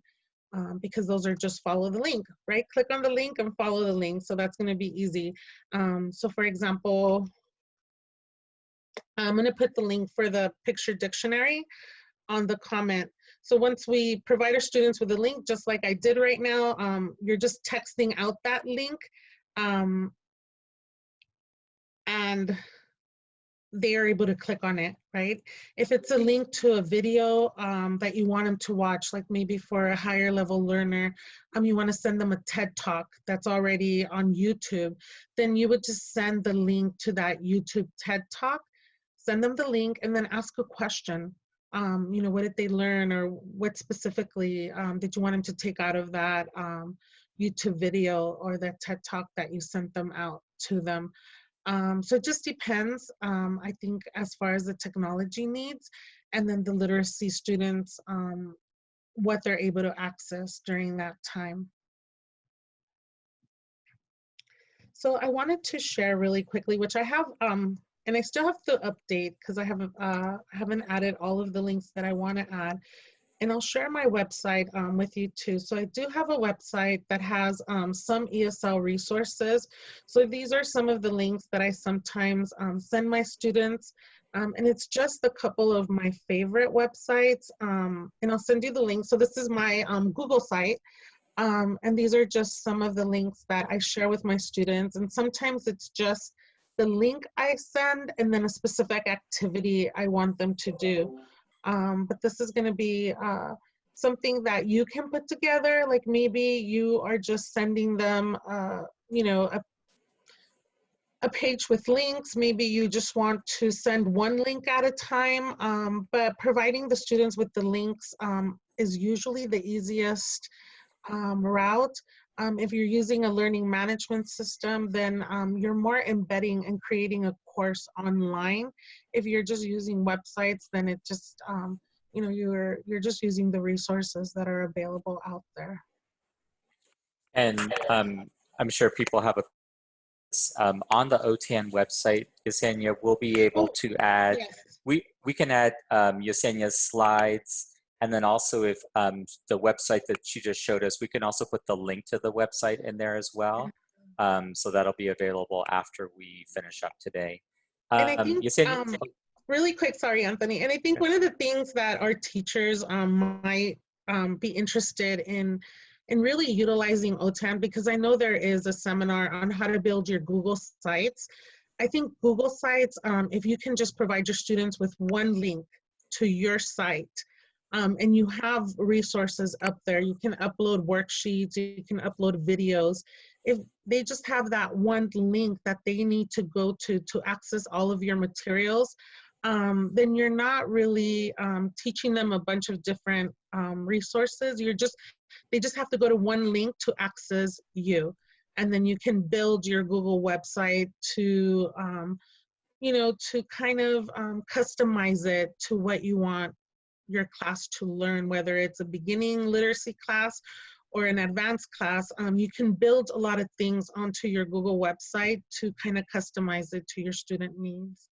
um, because those are just follow the link, right? Click on the link and follow the link. So that's gonna be easy. Um, so for example, I'm gonna put the link for the picture dictionary on the comment. So once we provide our students with a link, just like I did right now, um, you're just texting out that link um, and they are able to click on it, right? If it's a link to a video um, that you want them to watch, like maybe for a higher level learner, um, you want to send them a TED talk that's already on YouTube, then you would just send the link to that YouTube TED talk, send them the link, and then ask a question. Um, you know, what did they learn or what specifically um, did you want them to take out of that um, YouTube video or that TED talk that you sent them out to them? Um, so it just depends, um, I think, as far as the technology needs and then the literacy students, um, what they're able to access during that time. So I wanted to share really quickly, which I have, um, and I still have to update because I uh, haven't added all of the links that I want to add and I'll share my website um, with you too. So I do have a website that has um, some ESL resources. So these are some of the links that I sometimes um, send my students. Um, and it's just a couple of my favorite websites. Um, and I'll send you the link. So this is my um, Google site. and these are just some of the links that I share with my students. And sometimes it's just the link I send and then a specific activity I want them to do. Um, but this is going to be uh, something that you can put together. Like maybe you are just sending them, uh, you know, a, a page with links. Maybe you just want to send one link at a time. Um, but providing the students with the links um, is usually the easiest um, route. Um, if you're using a learning management system, then um, you're more embedding and creating a course online. If you're just using websites, then it just, um, you know, you're, you're just using the resources that are available out there. And um, I'm sure people have a, um, on the OTAN website, Yesenia, we'll be able to add, yes. we, we can add um, Yesenia's slides And then also if um, the website that she just showed us, we can also put the link to the website in there as well. Um, so that'll be available after we finish up today. And I Um, think, um, really quick, sorry, Anthony. And I think one of the things that our teachers um, might um, be interested in, in really utilizing OTAN, because I know there is a seminar on how to build your Google Sites. I think Google Sites, um, if you can just provide your students with one link to your site, um, and you have resources up there, you can upload worksheets, you can upload videos. If they just have that one link that they need to go to to access all of your materials, um, then you're not really um, teaching them a bunch of different um, resources. You're just, they just have to go to one link to access you. And then you can build your Google website to, um, you know, to kind of um, customize it to what you want your class to learn, whether it's a beginning literacy class or an advanced class, um, you can build a lot of things onto your Google website to kind of customize it to your student needs.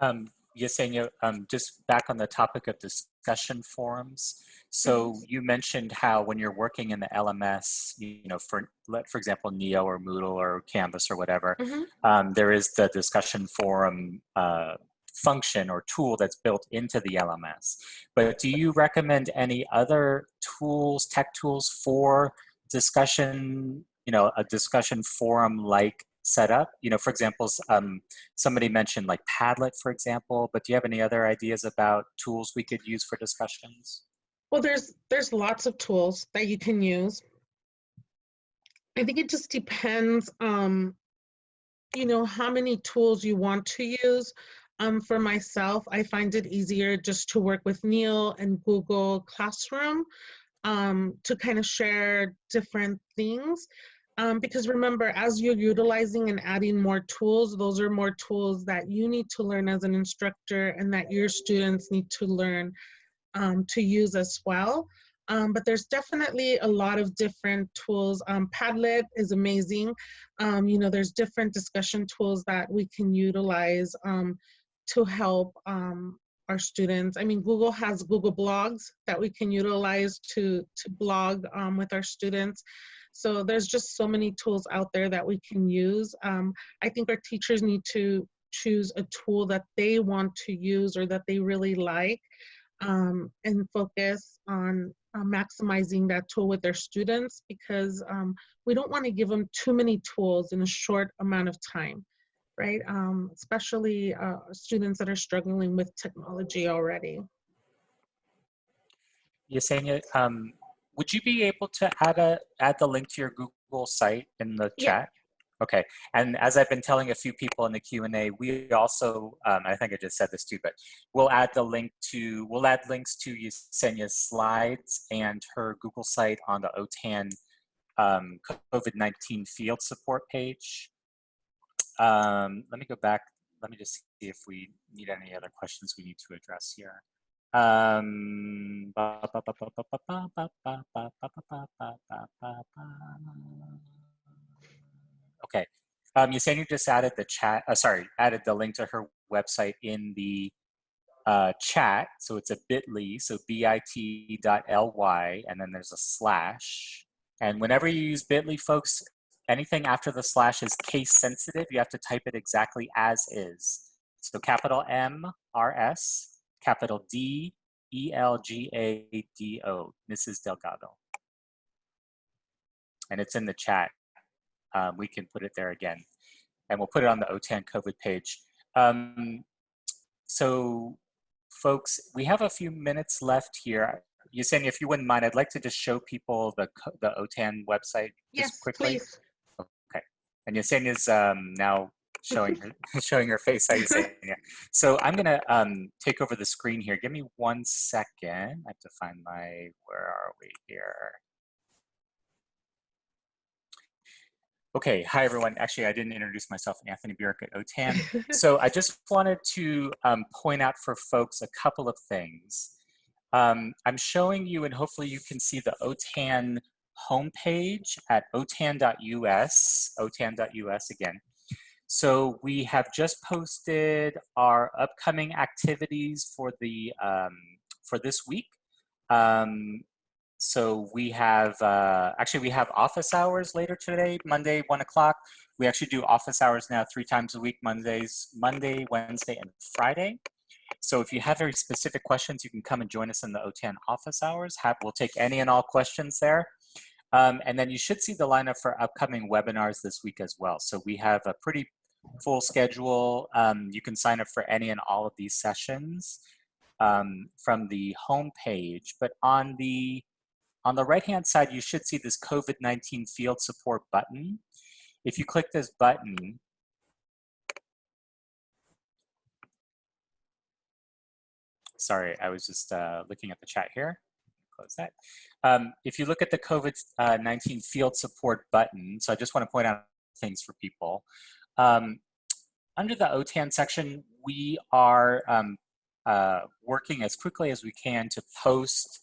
Um, Yesenia, um, just back on the topic of discussion forums. So you mentioned how when you're working in the LMS, you know, for let for example, Neo or Moodle or Canvas or whatever, Mhm. um, there is the discussion forum uh, function or tool that's built into the LMS. But do you recommend any other tools, tech tools for discussion, you know, a discussion forum like setup? You know, for example, um, somebody mentioned like Padlet, for example, but do you have any other ideas about tools we could use for discussions? Well, there's there's lots of tools that you can use. I think it just depends, um, you know, how many tools you want to use. Um, for myself, I find it easier just to work with Neo and Google Classroom um, to kind of share different things. Um, because remember, as you're utilizing and adding more tools, those are more tools that you need to learn as an instructor and that your students need to learn um, to use as well. Um, but there's definitely a lot of different tools. Um, Padlet is amazing. Um, you know, there's different discussion tools that we can utilize um, to help um, our students. I mean, Google has Google Blogs that we can utilize to, to blog um, with our students. So there's just so many tools out there that we can use. Um, I think our teachers need to choose a tool that they want to use or that they really like um, and focus on uh, maximizing that tool with their students because um, we don't want to give them too many tools in a short amount of time, right? Um, especially uh, students that are struggling with technology already. Yesenia, um, would you be able to add a add the link to your Google site in the Yeah. chat? Okay, and as I've been telling a few people in the Q&A, we also, um, I think I just said this too, but we'll add the link to, we'll add links to Yesenia's slides and her Google site on the OTAN um, COVID-19 field support page. Um, let me go back. Let me just see if we need any other questions we need to address here. Um, okay. Um, Yesenia just added the chat, uh, sorry, added the link to her website in the uh, chat. So it's a bit.ly, so bit.ly, and then there's a slash. And whenever you use bit.ly, folks, anything after the slash is case sensitive. You have to type it exactly as is. So capital M, R, S, capital D, E, L, G, A, D, O, Mrs. Delgado. And it's in the chat. Um, we can put it there again. And we'll put it on the OTAN COVID page. Um, so folks, we have a few minutes left here. Yesenia, if you wouldn't mind, I'd like to just show people the, the OTAN website just Yes, quickly. please. And Yesenia's um, now showing her, showing her face. Yesenia. So I'm gonna um, take over the screen here. Give me one second. I have to find my. Where are we here? Okay. Hi everyone. Actually, I didn't introduce myself. Anthony Bjork at OTAN. so I just wanted to um, point out for folks a couple of things. Um, I'm showing you, and hopefully you can see the OTAN homepage at otan.us, otan.us again. So we have just posted our upcoming activities for the um, for this week. Um, so we have, uh, actually we have office hours later today, Monday, one o'clock. We actually do office hours now three times a week, Mondays, Monday, Wednesday, and Friday. So if you have very specific questions, you can come and join us in the OTAN office hours. Have, we'll take any and all questions there. Um, and then you should see the lineup for upcoming webinars this week as well. So we have a pretty full schedule. Um, you can sign up for any and all of these sessions um, from the home page. But on the on the right-hand side, you should see this COVID-19 field support button. If you click this button, sorry, I was just uh, looking at the chat here. Close that. Um, if you look at the COVID-19 field support button, so I just want to point out things for people. Um, under the OTAN section, we are um, uh, working as quickly as we can to post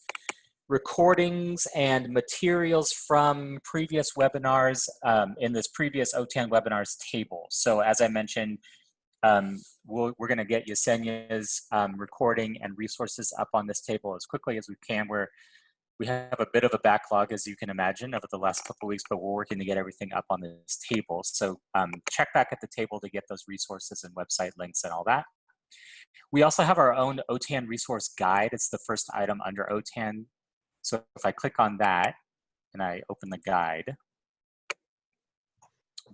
recordings and materials from previous webinars um, in this previous OTAN webinars table. So as I mentioned, um, we we are going to get Yesenia's um, recording and resources up on this table as quickly as we can. We're, we have a bit of a backlog, as you can imagine, over the last couple weeks, but we're working to get everything up on this table. So um, check back at the table to get those resources and website links and all that. We also have our own OTAN resource guide. It's the first item under OTAN so if I click on that and I open the guide,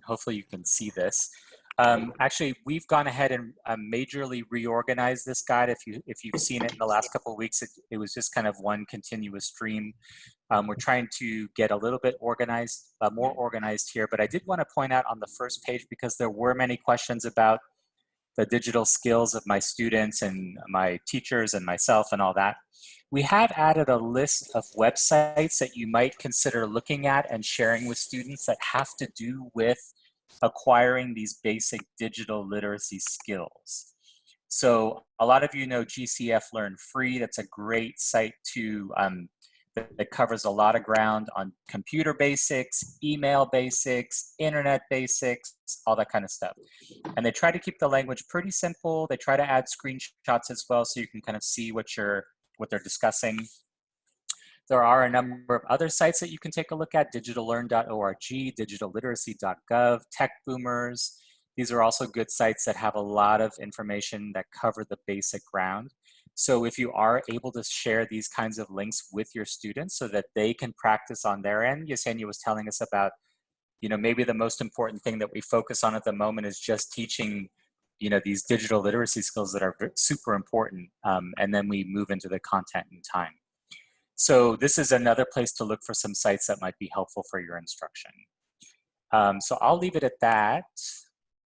hopefully you can see this. Um, actually, we've gone ahead and uh, majorly reorganized this guide. If you if you've seen it in the last couple of weeks, it, it was just kind of one continuous stream. Um, we're trying to get a little bit organized, uh, more organized here. But I did want to point out on the first page because there were many questions about the digital skills of my students and my teachers and myself and all that. We have added a list of websites that you might consider looking at and sharing with students that have to do with acquiring these basic digital literacy skills. So a lot of you know GCF Learn Free. That's a great site to um, that, covers a lot of ground on computer basics, email basics, internet basics, all that kind of stuff. And they try to keep the language pretty simple. They try to add screenshots as well so you can kind of see what you're what they're discussing. There are a number of other sites that you can take a look at, digitallearn.org, digitalliteracy.gov, Tech Boomers. These are also good sites that have a lot of information that cover the basic ground. So if you are able to share these kinds of links with your students so that they can practice on their end, Yesenia was telling us about, you know, maybe the most important thing that we focus on at the moment is just teaching, you know, these digital literacy skills that are super important. Um, and then we move into the content in time. So this is another place to look for some sites that might be helpful for your instruction. Um, so I'll leave it at that.